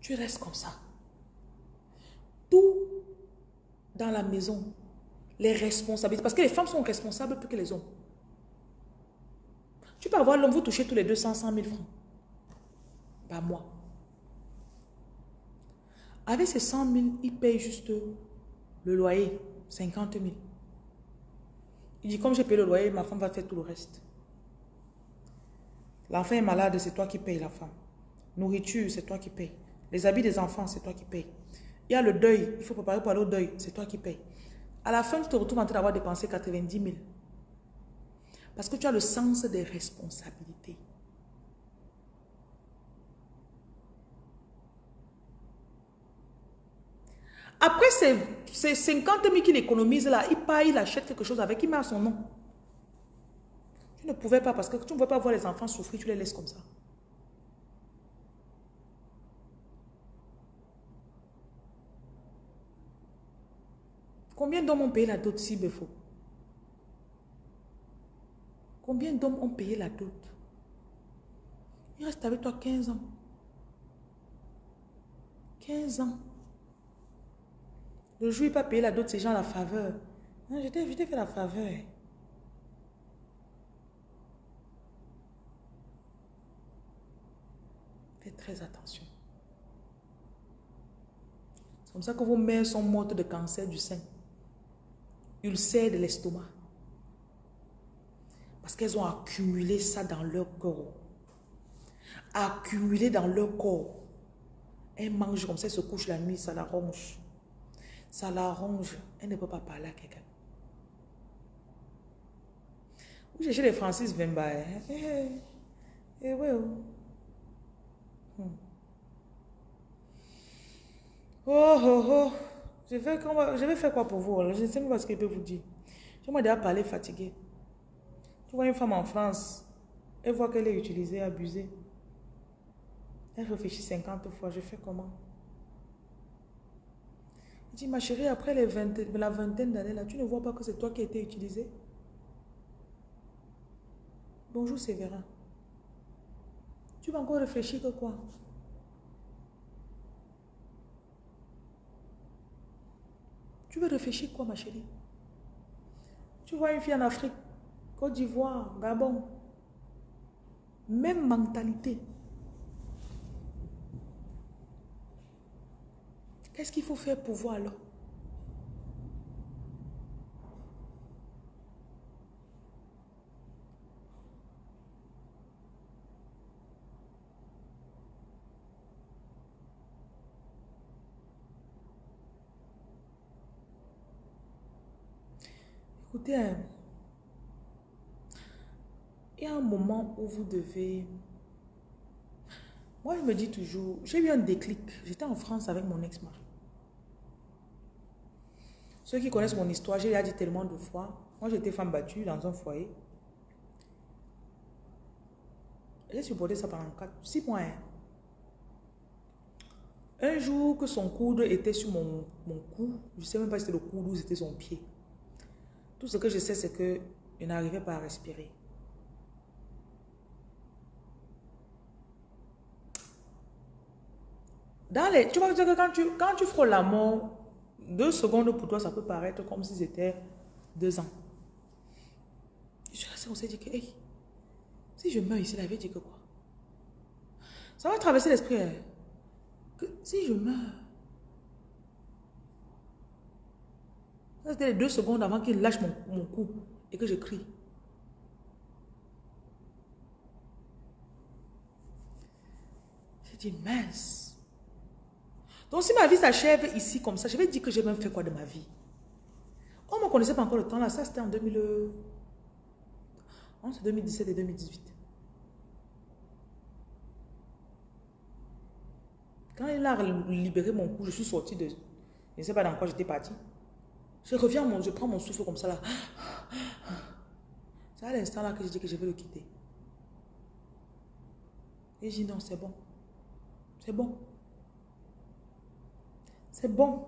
Speaker 2: Tu restes comme ça. Tout dans la maison, les responsabilités. Parce que les femmes sont responsables plus que les hommes. Tu peux avoir l'homme, vous touchez tous les 200, 100 000 francs. Pas moi. Avec ces 100 000, il paye juste le loyer, 50 000. Il dit, comme j'ai payé le loyer, ma femme va faire tout le reste. L'enfant est malade, c'est toi qui payes la femme. Nourriture, c'est toi qui payes. Les habits des enfants, c'est toi qui payes. Il y a le deuil, il faut préparer pour aller au deuil, c'est toi qui payes. À la fin, tu te retrouves en train d'avoir dépensé 90 000. Parce que tu as le sens des responsabilités. Après ces, 50 000 qu'il économise là, il part, il achète quelque chose avec, il met à son nom. Tu ne pouvais pas parce que tu ne pouvais pas voir les enfants souffrir, tu les laisses comme ça. Combien d'hommes ont payé la dot si il faut Combien d'hommes ont payé la dot? Il reste avec toi 15 ans. 15 ans. Le jour il pas payé la dot, c'est gens la faveur. Non, je t'ai fait la faveur. Faites très attention. C'est comme ça que vos mères sont mortes de cancer du sein, ulcère de l'estomac. Parce qu'elles ont accumulé ça dans leur corps. Accumulé dans leur corps. Elles mangent comme ça, elles se couchent la nuit, ça la ronge. Ça la ronge. Elle ne peut pas parler à quelqu'un. Vous cherchez les Francis Vemba. Eh, eh, eh, ouais, oh. Hmm. Oh, oh, oh. Je vais, faire quoi pour vous? Je ne sais pas ce que je peux vous dire. Je m'ai déjà parlé fatigué. Tu vois une femme en France, elle voit qu'elle est utilisée, abusée. Elle réfléchit 50 fois, je fais comment? Il dit, ma chérie, après les la vingtaine d'années, là, tu ne vois pas que c'est toi qui as été utilisée? Bonjour Séverin. Tu vas encore réfléchir que quoi? Tu veux réfléchir quoi, ma chérie? Tu vois une fille en Afrique, Côte d'Ivoire, Gabon, même mentalité. Qu'est-ce qu'il faut faire pour voir alors? Écoutez, hein, il y a un moment où vous devez... Moi, je me dis toujours, j'ai eu un déclic. J'étais en France avec mon ex-mari. Ceux qui connaissent mon histoire, j'ai déjà dit tellement de fois. Moi, j'étais femme battue dans un foyer. J'ai supporté ça pendant 4, 6 mois. Hein. Un jour que son coude était sur mon, mon cou, je ne sais même pas si c'était le coude ou c'était son pied. Tout ce que je sais, c'est que je n'arrivais pas à respirer. Tu vois que quand tu, quand tu frôles la mort, deux secondes pour toi, ça peut paraître comme si c'était deux ans. Je suis restée, on s'est dit que, hey, si je meurs ici, la vie dit que quoi? Ça va traverser l'esprit. Hein. Que si je meurs, C'était les deux secondes avant qu'il lâche mon, mon cou et que je crie. J'ai dit, mince. Donc si ma vie s'achève ici comme ça, je vais dire que j'ai même fait quoi de ma vie? On ne connaissait pas encore le temps là, ça c'était en 2000... 2017 et 2018. Quand il a libéré mon cou, je suis sortie de... Je ne sais pas dans quoi j'étais partie. Je reviens, je prends mon souffle comme ça là. C'est à l'instant là que je dis que je vais le quitter. Et je dis non, c'est bon. C'est bon. C'est bon.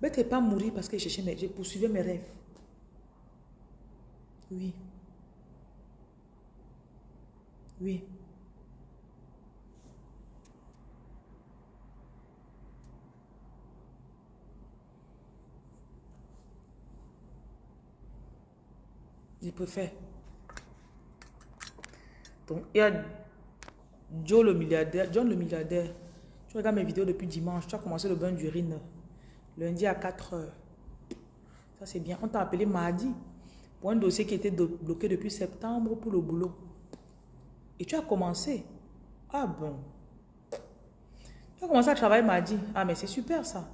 Speaker 2: Mais tu pas mourir parce que je cherchais, mais je poursuivais mes rêves. Oui. Oui. Je préfère. Donc, il y a Joe le milliardaire, John le milliardaire. Tu regardes mes vidéos depuis dimanche. Tu as commencé le bain d'urine lundi à 4 heures. Ça, c'est bien. On t'a appelé mardi pour un dossier qui était bloqué depuis septembre pour le boulot. Et tu as commencé. Ah bon? Tu as commencé à travailler mardi. Ah, mais c'est super ça.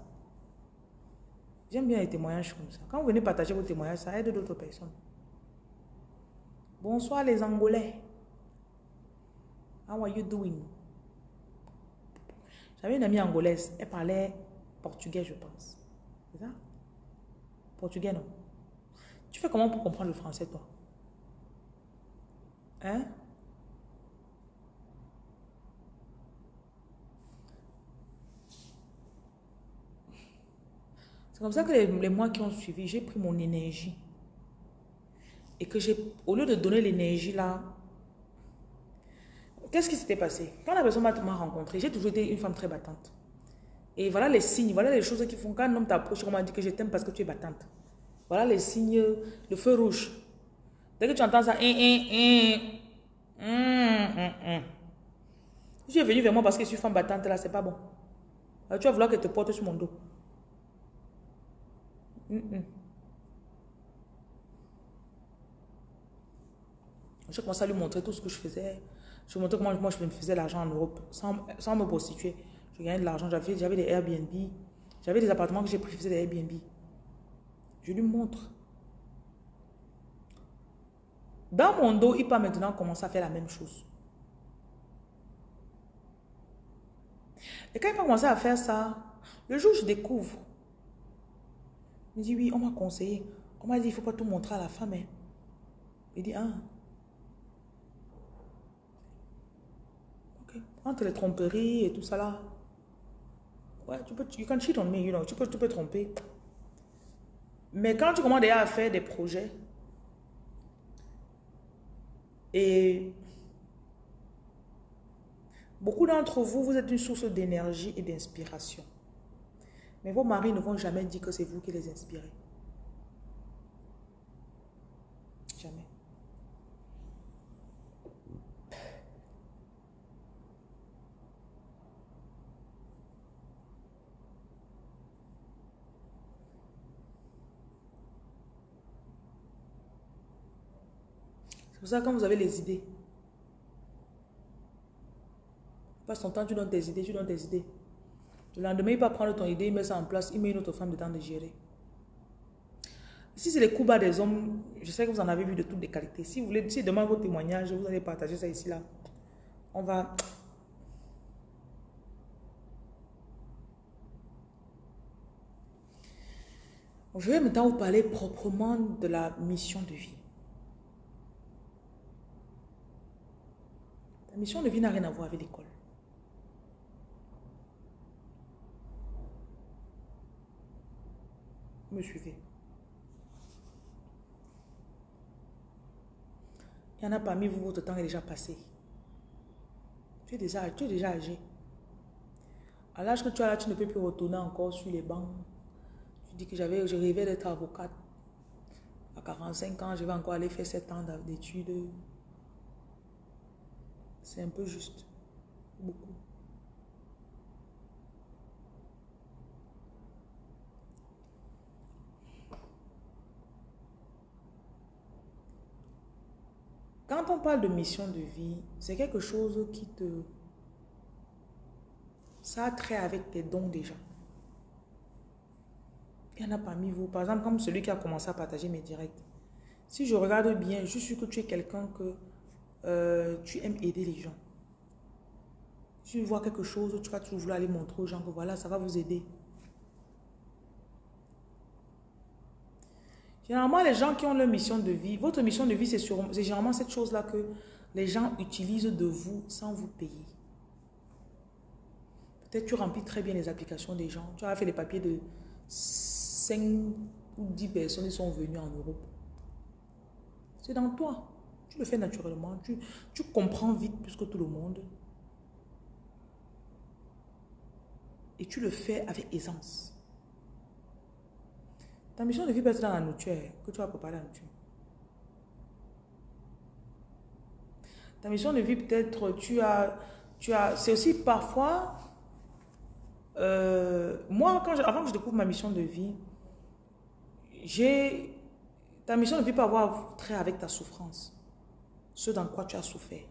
Speaker 2: J'aime bien les témoignages comme ça. Quand vous venez partager vos témoignages, ça aide d'autres personnes. Bonsoir les Angolais. How are you doing? J'avais une amie angolaise, elle parlait portugais, je pense. C'est ça? Portugais, non. Tu fais comment pour comprendre le français, toi? Hein? C'est comme ça que les, mois qui ont suivi, j'ai pris mon énergie. Et que j'ai, au lieu de donner l'énergie là, qu'est-ce qui s'était passé? Quand la personne m'a rencontré, j'ai toujours été une femme très battante. Et voilà les signes, voilà les choses qui font quand un homme t'approche, on m'a dit que je t'aime parce que tu es battante. Voilà les signes, le feu rouge. Dès que tu entends ça, hein, hein, hein, tu es venu vers moi parce que je suis femme battante là, c'est pas bon. Tu vas vouloir que te porte sur mon dos. Je commençais à lui montrer tout ce que je faisais. Je montrais comment moi je me faisais l'argent en Europe sans, sans me prostituer. Je gagnais de l'argent. J'avais des Airbnb. J'avais des appartements que j'ai pris, je des Airbnb. Je lui montre. Dans mon dos, il peut maintenant commencer à faire la même chose. Et quand il va commencer à faire ça, le jour où je découvre, il me dit, oui, on m'a conseillé. On m'a dit, il ne faut pas tout montrer à la femme. Hein. Il dit, ah. Ok. Entre les tromperies et tout ça là. Ouais, tu peux, you can cheat on me, you know, tu tu peux tromper. Mais quand tu commences déjà à faire des projets, et beaucoup d'entre vous, vous êtes une source d'énergie et d'inspiration. Mais vos maris ne vont jamais dire que c'est vous qui les inspirez. Jamais. C'est pour ça quand vous avez les idées, passe ton temps, tu donnes tes idées, tu donnes tes idées. Le lendemain, il va prendre ton idée, il met ça en place, il met une autre femme dedans de gérer. Si c'est les coups bas des hommes, je sais que vous en avez vu de toutes les qualités. Si vous voulez, si demain vos témoignages, vous allez partager ça ici, là. On va... Je vais maintenant vous parler proprement de la mission de vie. La mission de vie n'a rien à voir avec l'école. me suivez. Il y en a parmi vous, votre temps est déjà passé. Tu es déjà, tu es déjà âgé. À l'âge que tu as là, tu ne peux plus retourner encore sur les bancs. Tu dis que j'avais, je rêvais d'être avocate. À 45 ans, je vais encore aller faire 7 ans d'études. C'est un peu juste. Beaucoup. Quand on parle de mission de vie, c'est quelque chose qui te... Ça a trait avec tes dons déjà. Il y en a parmi vous, par exemple, comme celui qui a commencé à partager mes directs. Si je regarde bien, je suis que tu es quelqu'un que euh, tu aimes aider les gens. Tu vois quelque chose, tu vas toujours vouloir aller montrer aux gens que voilà, ça va vous aider. Généralement, les gens qui ont leur mission de vie, votre mission de vie, c'est généralement cette chose-là que les gens utilisent de vous sans vous payer. Peut-être tu remplis très bien les applications des gens. Tu as fait les papiers de 5 ou 10 personnes qui sont venues en Europe. C'est dans toi. Le fais naturellement. Tu, tu comprends vite plus que tout le monde. Et tu le fais avec aisance. Ta mission de vie peut être dans la nourriture, que tu vas préparer la nourriture. Ta mission de vie peut-être, tu as, tu as, c'est aussi parfois, euh, moi, quand avant que je découvre ma mission de vie, j'ai, ta mission de vie peut avoir trait avec ta souffrance, ce dans quoi tu as souffert.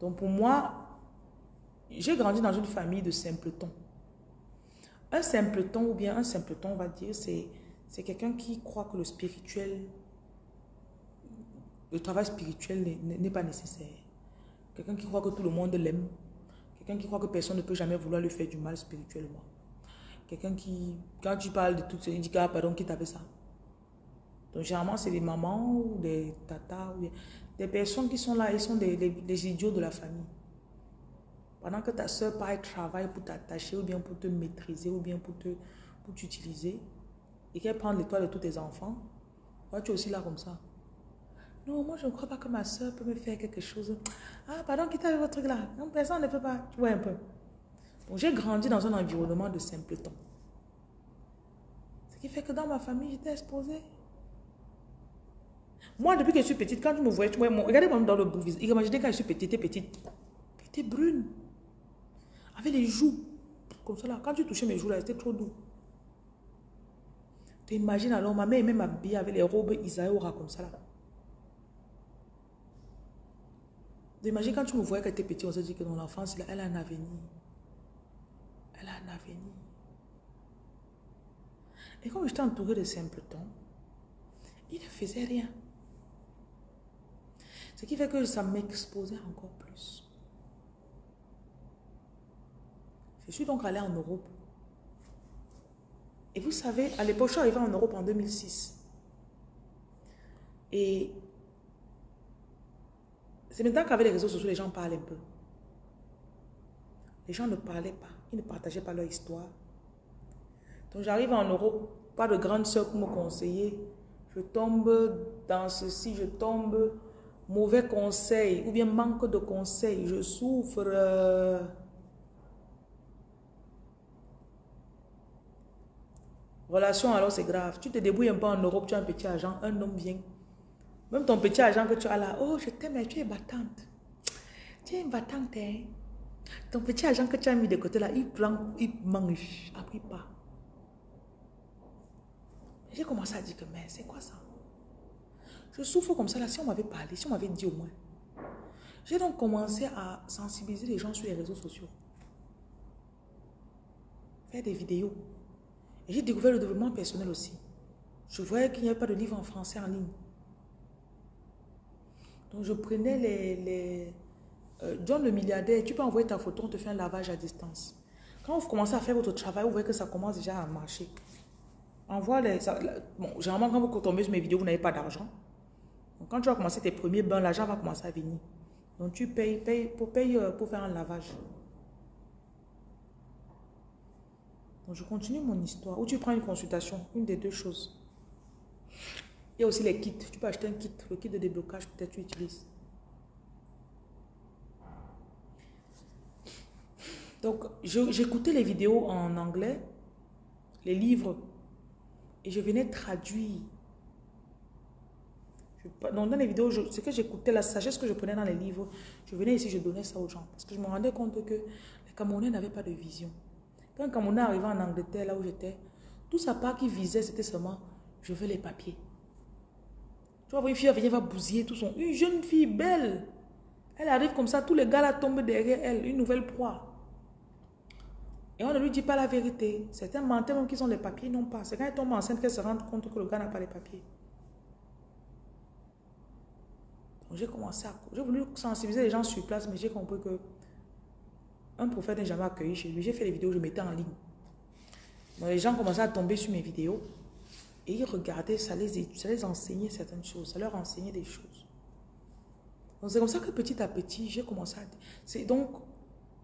Speaker 2: Donc pour moi, j'ai grandi dans une famille de simpletons. Un simpleton ou bien un simpleton, on va dire, c'est quelqu'un qui croit que le spirituel, le travail spirituel n'est pas nécessaire. Quelqu'un qui croit que tout le monde l'aime. Quelqu'un qui croit que personne ne peut jamais vouloir lui faire du mal spirituellement. Quelqu'un qui, quand tu parles de tout ça, il dit, ah, pardon, qui t'a fait ça? Donc, généralement, c'est des mamans ou des tatas ou des, personnes qui sont là, ils sont des idiots de la famille. Pendant que ta soeur part travaille pour t'attacher ou bien pour te maîtriser ou bien pour te pour t'utiliser et qu'elle prend les toits de tous tes enfants, toi tu es aussi là comme ça? Non, moi je ne crois pas que ma soeur peut me faire quelque chose. Ah, pardon, quitte avec votre truc là. Non, personne ne peut pas. Tu vois un peu. Donc j'ai grandi dans un environnement de simpleton. Ce qui fait que dans ma famille, j'étais exposée. Moi, depuis que je suis petite, quand tu me voyais, tu vois, regardez-moi dans le bout. Imaginez quand je suis petite, petite. J'étais brune. Avec les joues. Comme ça là. Quand tu touchais mes joues là, c'était trop doux. Tu imagines alors, ma mère aimait m'habiller avec les robes Isaïora comme ça là. Tu imagines quand tu me voyais quand tu étais petit, on se dit que dans l'enfance, elle a un avenir. Elle a un avenir. Et comme j'étais entourée de simpletons, il ne faisait rien. Ce qui fait que ça m'exposait encore plus. Je suis donc allée en Europe. Et vous savez, à l'époque, je suis arrivée en Europe en 2006. Et c'est maintenant qu'avec les réseaux sociaux, les gens parlent un peu. Les gens ne parlaient pas. Ils ne partageaient pas leur histoire. Donc j'arrive en Europe, pas de grande soeur pour me conseiller. Je tombe dans ceci, je tombe mauvais conseil ou bien manque de conseil. Je souffre. Relation, alors c'est grave. Tu te débrouilles un peu en Europe, tu as un petit agent, un homme vient. Même ton petit agent que tu as là, oh, je t'aime, tu es battante. Tu es battante, hein. Ton petit agent que tu as mis de côté là, il prend, il mange, après pas. J'ai commencé à dire que, mais c'est quoi ça? Je souffre comme ça là, si on m'avait parlé, si on m'avait dit au moins. J'ai donc commencé à sensibiliser les gens sur les réseaux sociaux. Faire des vidéos. J'ai découvert le développement personnel aussi. Je voyais qu'il n'y avait pas de livre en français en ligne. Donc je prenais les... les euh, John le milliardaire, tu peux envoyer ta photo, on te fait un lavage à distance. Quand vous commencez à faire votre travail, vous voyez que ça commence déjà à marcher. Envoie les... bon, généralement, quand vous tombez sur mes vidéos, vous n'avez pas d'argent. Quand tu vas commencer tes premiers bains, l'argent va commencer à venir. Donc tu payes, payes, pour, payer euh, pour faire un lavage. Donc je continue mon histoire. Ou tu prends une consultation, une des deux choses. Il y a aussi les kits. Tu peux acheter un kit, le kit de déblocage, peut-être tu utilises. Donc, j'écoutais les vidéos en anglais, les livres, et je venais traduire. Dans les vidéos, ce que j'écoutais, la sagesse que je prenais dans les livres, je venais ici, je donnais ça aux gens. Parce que je me rendais compte que les Camerounais n'avaient pas de vision. Quand un Camerounais arrivait en Angleterre, là où j'étais, tout sa part qui visait, c'était seulement, je veux les papiers. Tu vois, une fille venir, va bousiller tout son... Une jeune fille belle. Elle arrive comme ça, tous les gars là tombent derrière elle, une nouvelle proie. Et on ne lui dit pas la vérité. Certains mentent même qu'ils ont les papiers, non pas. C'est quand elle tombe enceinte qu'elle se rend compte que le gars n'a pas les papiers. Donc j'ai commencé à... J'ai voulu sensibiliser les gens sur place, mais j'ai compris que un prophète n'est jamais accueilli chez lui. J'ai fait les vidéos, je mettais en ligne. Donc les gens commençaient à tomber sur mes vidéos. Et ils regardaient, ça les, ça les enseignait certaines choses, ça leur enseignait des choses. Donc c'est comme ça que petit à petit, j'ai commencé à... C'est donc,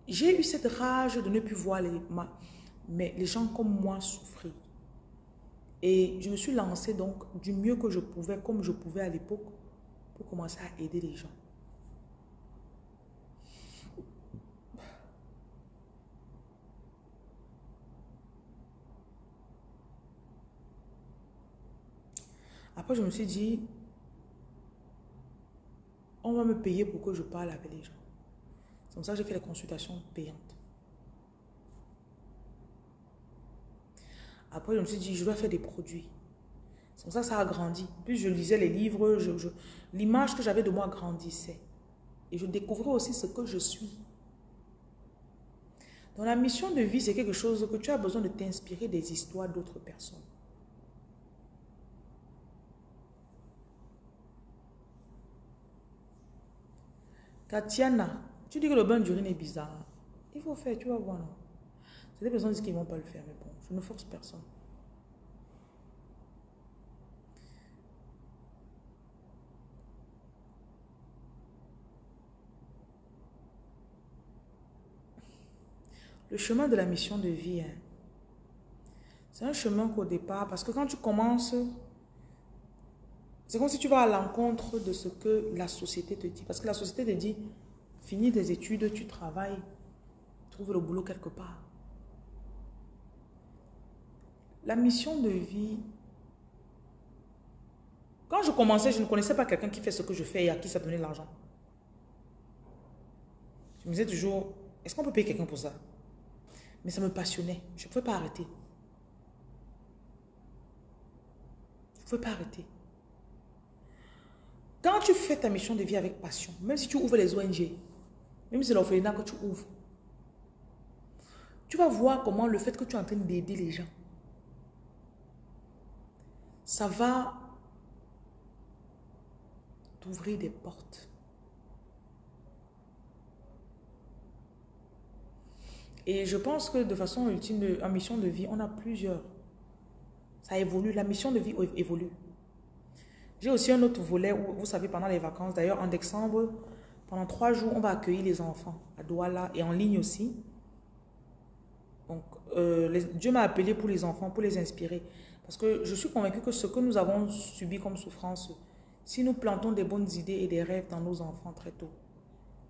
Speaker 2: j'ai eu cette rage de ne plus voir les, mais les gens comme moi souffrir. Et je me suis lancée donc du mieux que je pouvais, comme je pouvais à l'époque, pour commencer à aider les gens. Après, je me suis dit, on va me payer pour que je parle avec les gens. C'est comme ça j'ai fait les consultations payantes. Après, je me suis dit, je dois faire des produits. C'est ça ça a grandi. Plus je lisais les livres, l'image que j'avais de moi grandissait. Et je découvrais aussi ce que je suis. Dans la mission de vie, c'est quelque chose que tu as besoin de t'inspirer des histoires d'autres personnes. Katiana, tu dis que le bain d'urine est bizarre. Il faut faire, tu vas voir. C'est des personnes qui ne vont pas le faire, mais bon, je ne force personne. Le chemin de la mission de vie, hein, c'est un chemin qu'au départ, parce que quand tu commences, c'est comme si tu vas à l'encontre de ce que la société te dit. Parce que la société te dit, finis tes études, tu travailles, trouve le boulot quelque part. La mission de vie, quand je commençais, je ne connaissais pas quelqu'un qui fait ce que je fais et à qui ça donnait l'argent. Je me disais toujours, est-ce qu'on peut payer quelqu'un pour ça? Mais ça me passionnait. Je ne pouvais pas arrêter. Je ne pouvais pas arrêter. Quand tu fais ta mission de vie avec passion, même si tu ouvres les ONG, même si c'est l'orphelinat que tu ouvres, tu vas voir comment le fait que tu es en train d'aider les gens, ça va t'ouvrir des portes. Et je pense que de façon ultime, en mission de vie, on a plusieurs. Ça évolue, la mission de vie évolue. J'ai aussi un autre volet où, vous savez, pendant les vacances, d'ailleurs en décembre, pendant trois jours, on va accueillir les enfants à Douala et en ligne aussi. Donc, euh, Dieu m'a appelé pour les enfants, pour les inspirer. Parce que je suis convaincue que ce que nous avons subi comme souffrance, si nous plantons des bonnes idées et des rêves dans nos enfants très tôt,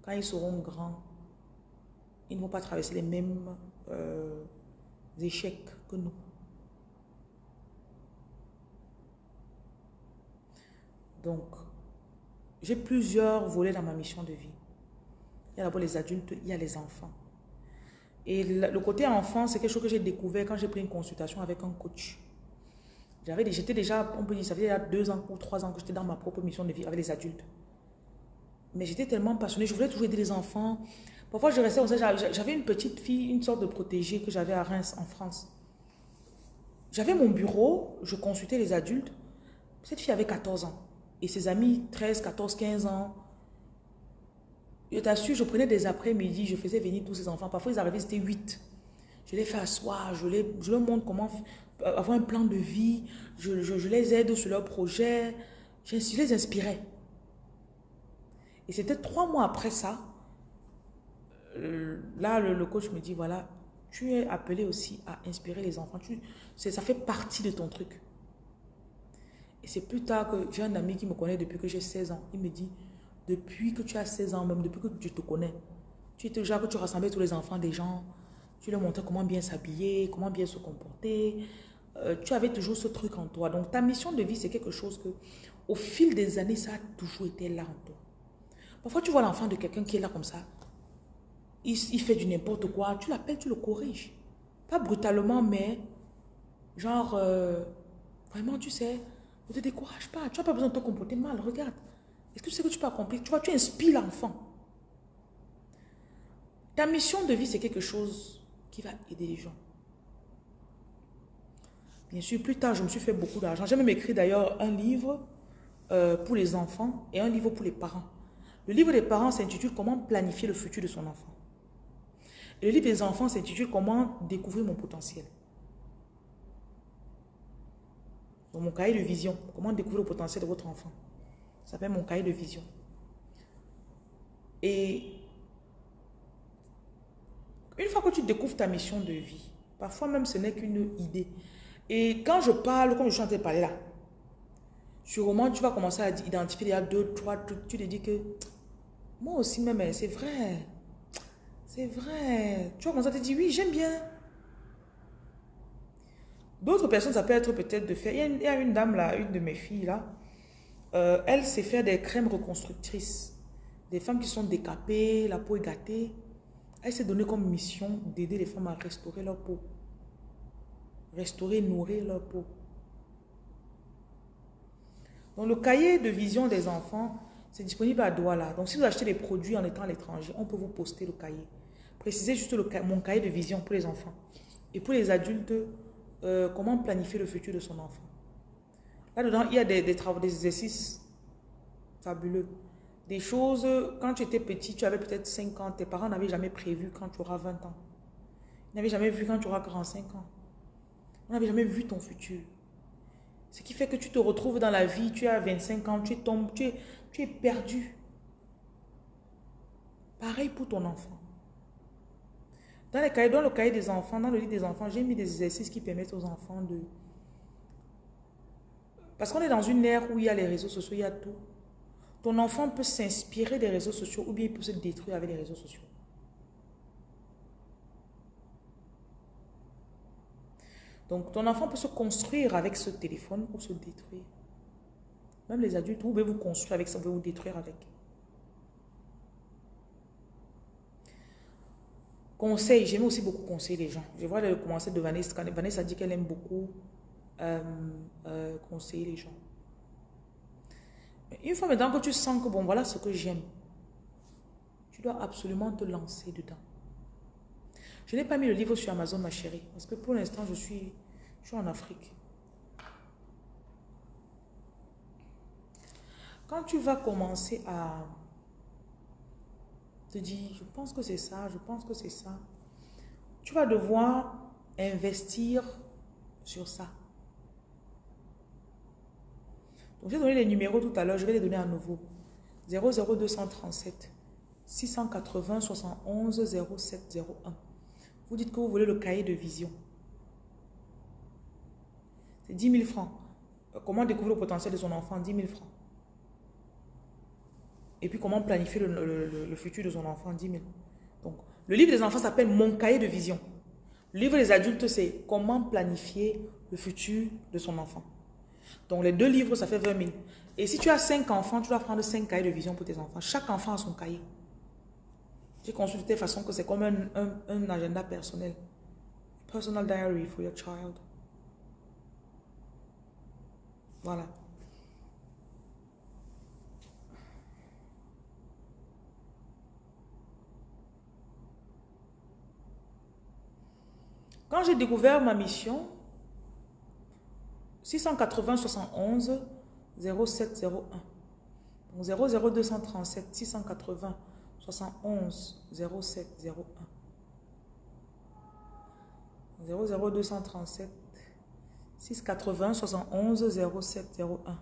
Speaker 2: quand ils seront grands, ils ne vont pas traverser les mêmes euh, échecs que nous. Donc, j'ai plusieurs volets dans ma mission de vie. Il y a d'abord les adultes, il y a les enfants. Et le côté enfant, c'est quelque chose que j'ai découvert quand j'ai pris une consultation avec un coach. J'étais déjà, on peut dire, ça fait déjà deux ans ou trois ans que j'étais dans ma propre mission de vie avec les adultes. Mais j'étais tellement passionnée, je voulais toujours aider les enfants, Parfois, je restais, j'avais une petite fille, une sorte de protégée que j'avais à Reims, en France. J'avais mon bureau, je consultais les adultes. Cette fille avait 14 ans. Et ses amis, 13, 14, 15 ans. Je t'assure, je prenais des après-midi, je faisais venir tous ces enfants. Parfois, ils arrivaient, c'était 8. Je les fais asseoir, je, les, je leur montre comment avoir un plan de vie. Je, je, je les aide sur leurs projets. Je, les inspirais. Et c'était trois mois après ça euh, là, le, coach me dit, voilà, tu es appelé aussi à inspirer les enfants. Tu, ça fait partie de ton truc. Et c'est plus tard que j'ai un ami qui me connaît depuis que j'ai 16 ans. Il me dit, depuis que tu as 16 ans, même depuis que je te connais, tu étais déjà que tu rassemblais tous les enfants des gens, tu leur montrais comment bien s'habiller, comment bien se comporter. Euh, tu avais toujours ce truc en toi. Donc ta mission de vie, c'est quelque chose que, au fil des années, ça a toujours été là en toi. Parfois, tu vois l'enfant de quelqu'un qui est là comme ça il, fait du n'importe quoi, tu l'appelles, tu le corriges. Pas brutalement, mais genre, euh, vraiment, tu sais, ne te décourage pas. Tu n'as pas besoin de te comporter mal, regarde. Est-ce que tu sais que tu peux accomplir? Tu vois, tu inspires l'enfant. Ta mission de vie, c'est quelque chose qui va aider les gens. Bien sûr, plus tard, je me suis fait beaucoup d'argent. J'ai même écrit d'ailleurs un livre euh, pour les enfants et un livre pour les parents. Le livre des parents s'intitule « Comment planifier le futur de son enfant ». Le livre des enfants s'intitule Comment découvrir mon potentiel? Dans mon cahier de vision, comment découvrir le potentiel de votre enfant? Ça s'appelle mon cahier de vision. Et une fois que tu découvres ta mission de vie, parfois même ce n'est qu'une idée. Et quand je parle, comme je suis en train de parler là, sûrement tu vas commencer à identifier il y a deux, trois trucs. Tu te dis que moi aussi même, c'est vrai. C'est vrai. Tu vois, comme ça, tu dis, oui, j'aime bien. D'autres personnes, ça peut être peut-être de faire... Il y, a, une dame là, une de mes filles là. Euh, elle sait faire des crèmes reconstructrices. Des femmes qui sont décapées, la peau est gâtée. Elle s'est donnée comme mission d'aider les femmes à restaurer leur peau. Restaurer, nourrir leur peau. Dans le cahier de vision des enfants, c'est disponible à Douala. Donc, si vous achetez des produits en étant à l'étranger, on peut vous poster le cahier. Précisez juste mon cahier de vision pour les enfants. Et pour les adultes, euh, comment planifier le futur de son enfant. Là-dedans, il y a des, travaux, des exercices fabuleux. Des choses, quand tu étais petit, tu avais peut-être 5 ans, tes parents n'avaient jamais prévu quand tu auras 20 ans. Ils n'avaient jamais vu quand tu auras 45 ans. On n'avait jamais vu ton futur. Ce qui fait que tu te retrouves dans la vie, tu as 25 ans, tu tombes, tu es, tu es perdu. Pareil pour ton enfant. Dans, les cahiers, dans le cahier des enfants, dans le livre des enfants, j'ai mis des exercices qui permettent aux enfants de... Parce qu'on est dans une ère où il y a les réseaux sociaux, il y a tout. Ton enfant peut s'inspirer des réseaux sociaux ou bien il peut se détruire avec les réseaux sociaux. Donc, ton enfant peut se construire avec ce téléphone ou se détruire. Même les adultes, vous pouvez vous construire avec ça, vous pouvez vous détruire avec. Conseil, j'aime aussi beaucoup conseiller les gens. Je vois le commencer de Vanessa. Vanessa dit qu'elle aime beaucoup euh, euh, conseiller les gens. Une fois maintenant que tu sens que bon, voilà ce que j'aime, tu dois absolument te lancer dedans. Je n'ai pas mis le livre sur Amazon, ma chérie, parce que pour l'instant, je suis, je suis en Afrique. Quand tu vas commencer à te dire, je pense que c'est ça, je pense que c'est ça, tu vas devoir investir sur ça. Donc, j'ai donné les numéros tout à l'heure, je vais les donner à nouveau. 00237 680 71 0701. Vous dites que vous voulez le cahier de vision. C'est 10 000 francs. Euh, comment découvrir le potentiel de son enfant? 10 000 francs. Et puis comment planifier le, futur de son enfant 10 000. Donc, le livre des enfants s'appelle Mon cahier de vision. Le livre des adultes, c'est Comment planifier le futur de son enfant. Donc, les deux livres, ça fait 20 000. Et si tu as 5 enfants, tu dois prendre 5 cahiers de vision pour tes enfants. Chaque enfant a son cahier. J'ai conçu de façon que c'est comme un, un, agenda personnel. Personal diary for your child. Voilà. Quand j'ai découvert ma mission, 680 71 0701. Donc 00237 680 71 07 01 00237 680 71 07 01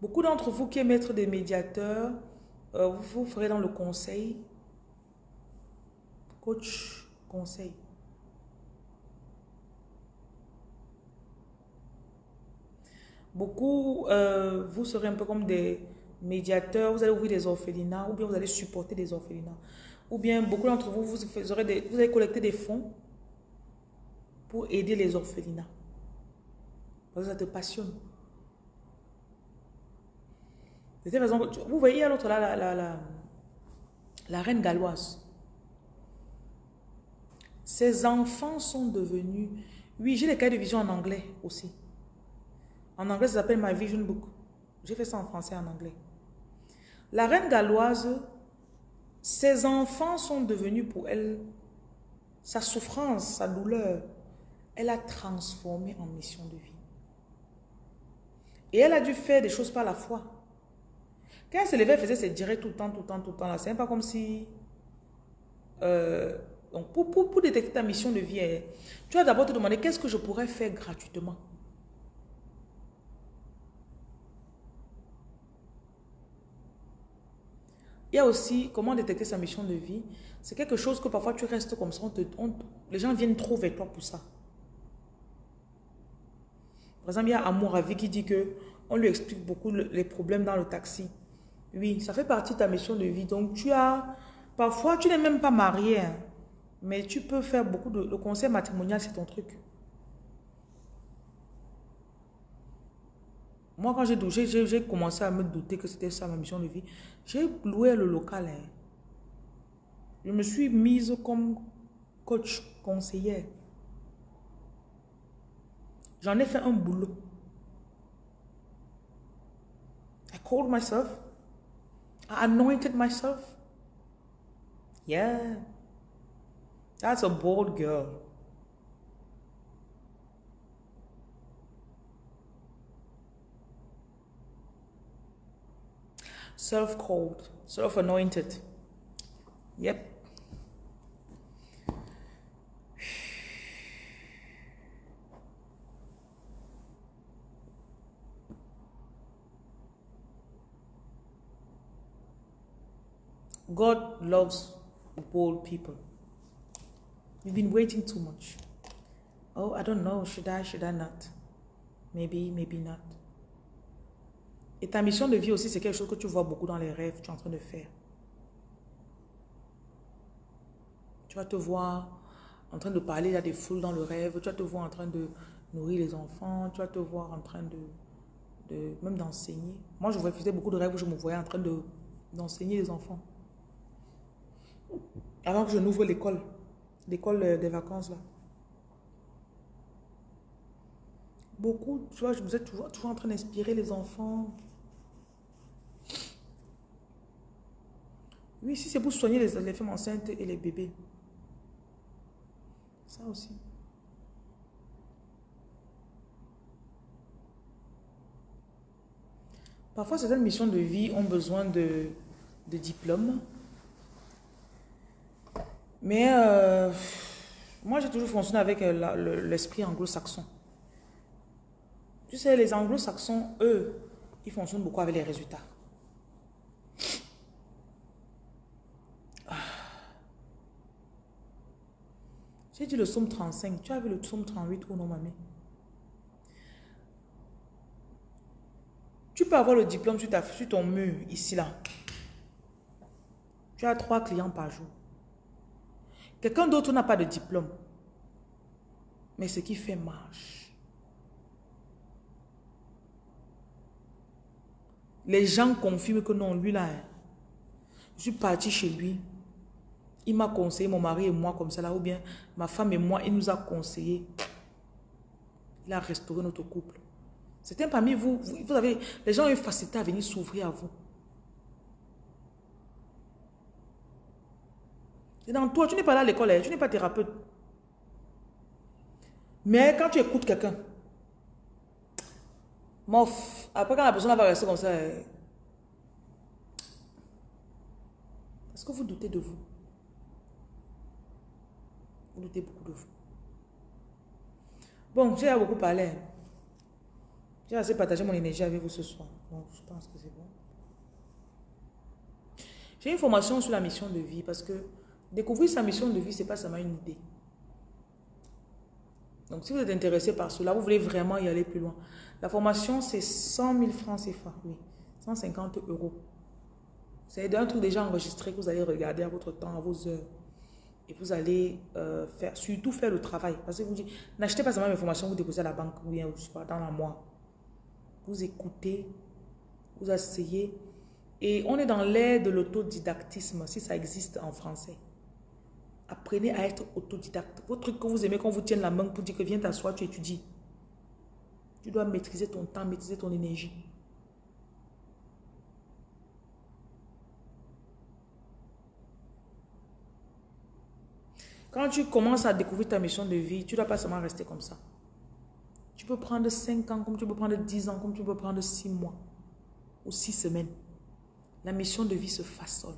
Speaker 2: Beaucoup d'entre vous qui aiment être des médiateurs, euh, vous ferez dans le conseil, coach conseil. Beaucoup, euh, vous serez un peu comme des médiateurs, vous allez ouvrir des orphelinats, ou bien vous allez supporter des orphelinats. Ou bien beaucoup d'entre vous, vous, aurez vous allez collecter des fonds pour aider les orphelinats. Parce que ça te passionne. Vous voyez à l'autre là, la, la reine galloise. Ses enfants sont devenus... Oui, j'ai les cas de vision en anglais aussi. En anglais, ça s'appelle My Vision Book. J'ai fait ça en français et en anglais. La reine galloise, ses enfants sont devenus pour elle, sa souffrance, sa douleur, elle a transformé en mission de vie. Et elle a dû faire des choses par la foi. Quand elle se levait, elle faisait ses directs tout le temps, tout le temps, tout le temps. C'est pas comme si... Euh, donc pour, pour, pour détecter ta mission de vie, hein, tu vas d'abord te demander qu'est-ce que je pourrais faire gratuitement? Il y a aussi comment détecter sa mission de vie. C'est quelque chose que parfois tu restes comme ça, les gens viennent trop vers toi pour ça. Par exemple, il y a Amour vie qui dit que on lui explique beaucoup les problèmes dans le taxi. Oui, ça fait partie de ta mission de vie. Donc, tu as... Parfois, tu n'es même pas marié, hein, mais tu peux faire beaucoup de... Le conseil matrimonial, c'est ton truc. Moi, quand j'ai commencé à me douter que c'était ça ma mission de vie, j'ai loué le local. Hein. Je me suis mise comme coach, conseillère. J'en ai fait un boulot. I called myself. I anointed myself. Yeah. That's a bold girl. Self-called, self-anointed. Yep. God loves bold people. You've been waiting too much. Oh, I don't know. Should I, should I not? Maybe, maybe not. Et ta mission de vie aussi, c'est quelque chose que tu vois beaucoup dans les rêves, tu es en train de faire. Tu vas te voir en train de parler à des foules dans le rêve, tu vas te voir en train de nourrir les enfants, tu vas te voir en train de, de même d'enseigner. Moi, je faisais beaucoup de rêves où je me voyais en train de, d'enseigner les enfants. Avant que je n'ouvre l'école, l'école euh, des vacances là. Beaucoup, tu vois, je vous êtes toujours, toujours en train d'inspirer les enfants. Oui, si c'est pour soigner les, femmes enceintes et les bébés. Ça aussi. Parfois, certaines missions de vie ont besoin de, de diplômes. Mais euh, moi, j'ai toujours fonctionné avec euh, l'esprit anglo-saxon. Tu sais, les anglo-saxons, eux, ils fonctionnent beaucoup avec les résultats. Ah. J'ai dit le psaume 35. Tu as vu le psaume 38 ou non, mamie? Tu peux avoir le diplôme sur, ton mur, ici, là. Tu as trois clients par jour. Quelqu'un d'autre n'a pas de diplôme. Mais ce qui fait marche. Les gens confirment que non, lui là, hein. je suis parti chez lui. Il m'a conseillé, mon mari et moi comme ça ou bien ma femme et moi, il nous a conseillé. Il a restauré notre couple. C'était parmi vous, vous, avez, les gens ont une facilité à venir s'ouvrir à vous. C'est dans toi, tu n'es pas là à l'école, hein. tu n'es pas thérapeute. Mais quand tu écoutes quelqu'un, mof, après quand la personne va rester comme ça, hein. est-ce que vous doutez de vous? Vous doutez beaucoup de vous. Bon, j'ai beaucoup parlé. Hein. J'ai assez partagé mon énergie avec vous ce soir. Donc, je pense que c'est bon. J'ai une formation sur la mission de vie parce que découvrir sa mission de vie, ce n'est pas seulement une idée. Donc, si vous êtes intéressé par cela, vous voulez vraiment y aller plus loin. La formation, c'est 100 000 francs CFA, oui. 150 euros. C'est un truc déjà enregistré que vous allez regarder à votre temps, à vos heures. Et vous allez euh, faire, surtout faire le travail. Parce que vous dites, n'achetez pas seulement mes formations, vous déposez à la banque ou bien, dans la mois vous écoutez, vous asseyez. Et on est dans l'ère de l'autodidactisme, si ça existe en français. Apprenez à être autodidacte. Votre truc que vous aimez, qu'on vous tienne la main pour dire que viens t'asseoir, tu étudies. Tu dois maîtriser ton temps, maîtriser ton énergie. Quand tu commences à découvrir ta mission de vie, tu ne dois pas seulement rester comme ça. Tu peux prendre 5 ans, comme tu peux prendre 10 ans, comme tu peux prendre 6 mois ou 6 semaines. La mission de vie se façonne.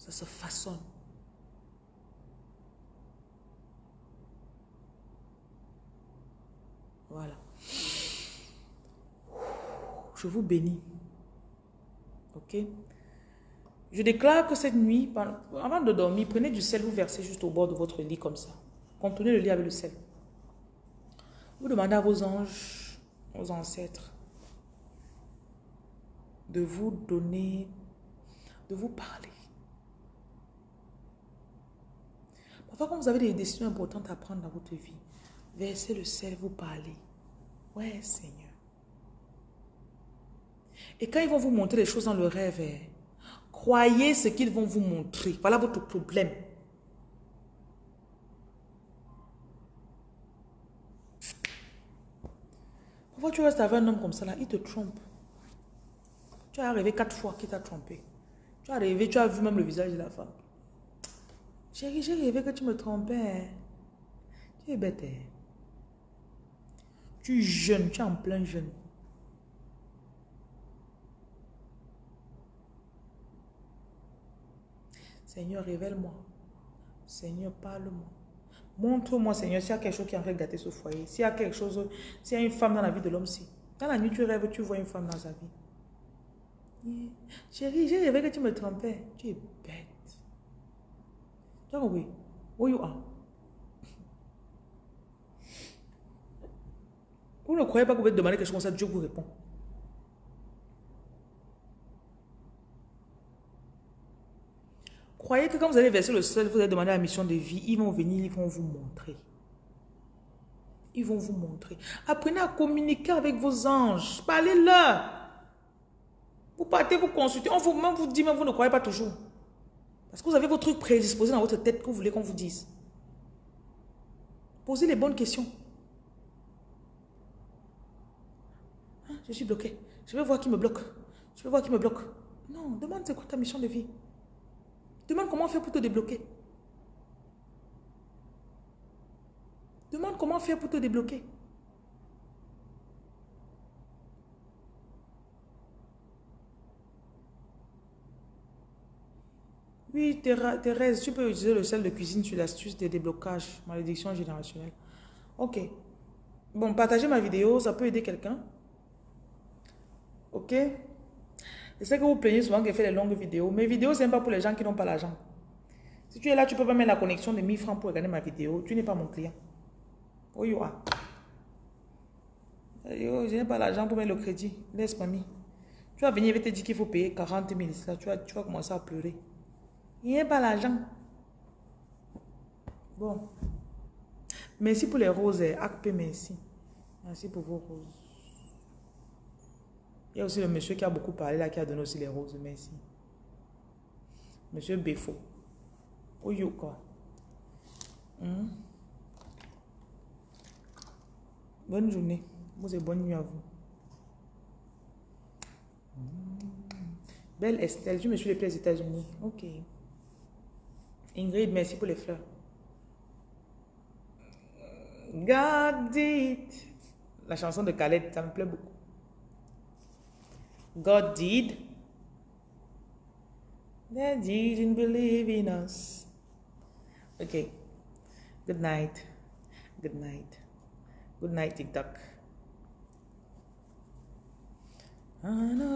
Speaker 2: Ça se façonne. Voilà. Je vous bénis. Ok? Je déclare que cette nuit, avant de dormir, prenez du sel, vous versez juste au bord de votre lit comme ça. Contenez le lit avec le sel. Vous demandez à vos anges, aux ancêtres, de vous donner, de vous parler. Parfois, quand vous avez des décisions importantes à prendre dans votre vie, versez le sel, vous parlez. Ouais, Seigneur. Et quand ils vont vous montrer les choses dans le rêve, eh, croyez ce qu'ils vont vous montrer. Voilà votre problème. Pourquoi tu restes avec un homme comme ça là, il te trompe. Tu as rêvé quatre fois qu'il t'a trompé. Tu as rêvé, tu as vu même le visage de la femme. Chérie, j'ai rêvé que tu me trompais. Tu es bête. Hein. Tu es jeune, tu es en plein jeune. Seigneur, révèle-moi. Seigneur, parle-moi. Montre-moi, Seigneur, s'il y a quelque chose qui a fait gâter ce foyer. S'il y a quelque chose, s'il y a une femme dans la vie de l'homme, si. Dans la nuit, tu rêves, tu vois une femme dans sa vie. Chérie, j'ai rêvé que tu me trompais. Tu es. Compris? Vous ne croyez pas que vous pouvez demander quelque chose comme ça, Dieu vous répond. Croyez que quand vous allez verser le sol, vous allez demander la mission de vie, ils vont venir, ils vont vous montrer. Ils vont vous montrer. Apprenez à communiquer avec vos anges. Parlez-leur. Vous partez, vous consultez. On vous, même vous dit, mais vous ne croyez pas toujours. Parce que vous avez vos trucs prédisposés dans votre tête que vous voulez qu'on vous dise. Posez les bonnes questions. Ah, je suis bloqué. Je vais voir qui me bloque. Je vais voir qui me bloque. Non, demande c'est quoi ta mission de vie. Demande comment faire pour te débloquer. Demande comment faire pour te débloquer. Oui, Thérèse, tu peux utiliser le sel de cuisine sur l'astuce des déblocages, malédiction générationnelle. Ok. Bon, partagez ma vidéo, ça peut aider quelqu'un. Ok. Je sais que vous plaignez souvent qu'elle fait des longues vidéos. Mes vidéos, ce n'est pas pour les gens qui n'ont pas l'argent. Si tu es là, tu peux pas mettre la connexion de 1000 francs pour regarder ma vidéo. Tu n'es pas mon client. Oh, you are. Yo, je n'ai pas l'argent pour mettre le crédit. Laisse mamie. Tu vas venir, et te dire qu'il faut payer 40 000. tu, vas, tu vas commencer à pleurer. Il n'y a pas l'argent. Bon. Merci pour les roses. Acpe, merci. Merci pour vos roses. Il y a aussi le monsieur qui a beaucoup parlé là, qui a donné aussi les roses. Merci. Monsieur Befo. Oyo quoi? Hmm? Bonne journée. Vous et bonne nuit à vous. Belle Estelle, je me suis les aux États-Unis. Ok. Ingrid, merci pour les fleurs. God did. La chanson de Khaled, ça me plaît beaucoup. God did. They didn't believe in us. Okay. Good night. Good night. Good night, TikTok. I know.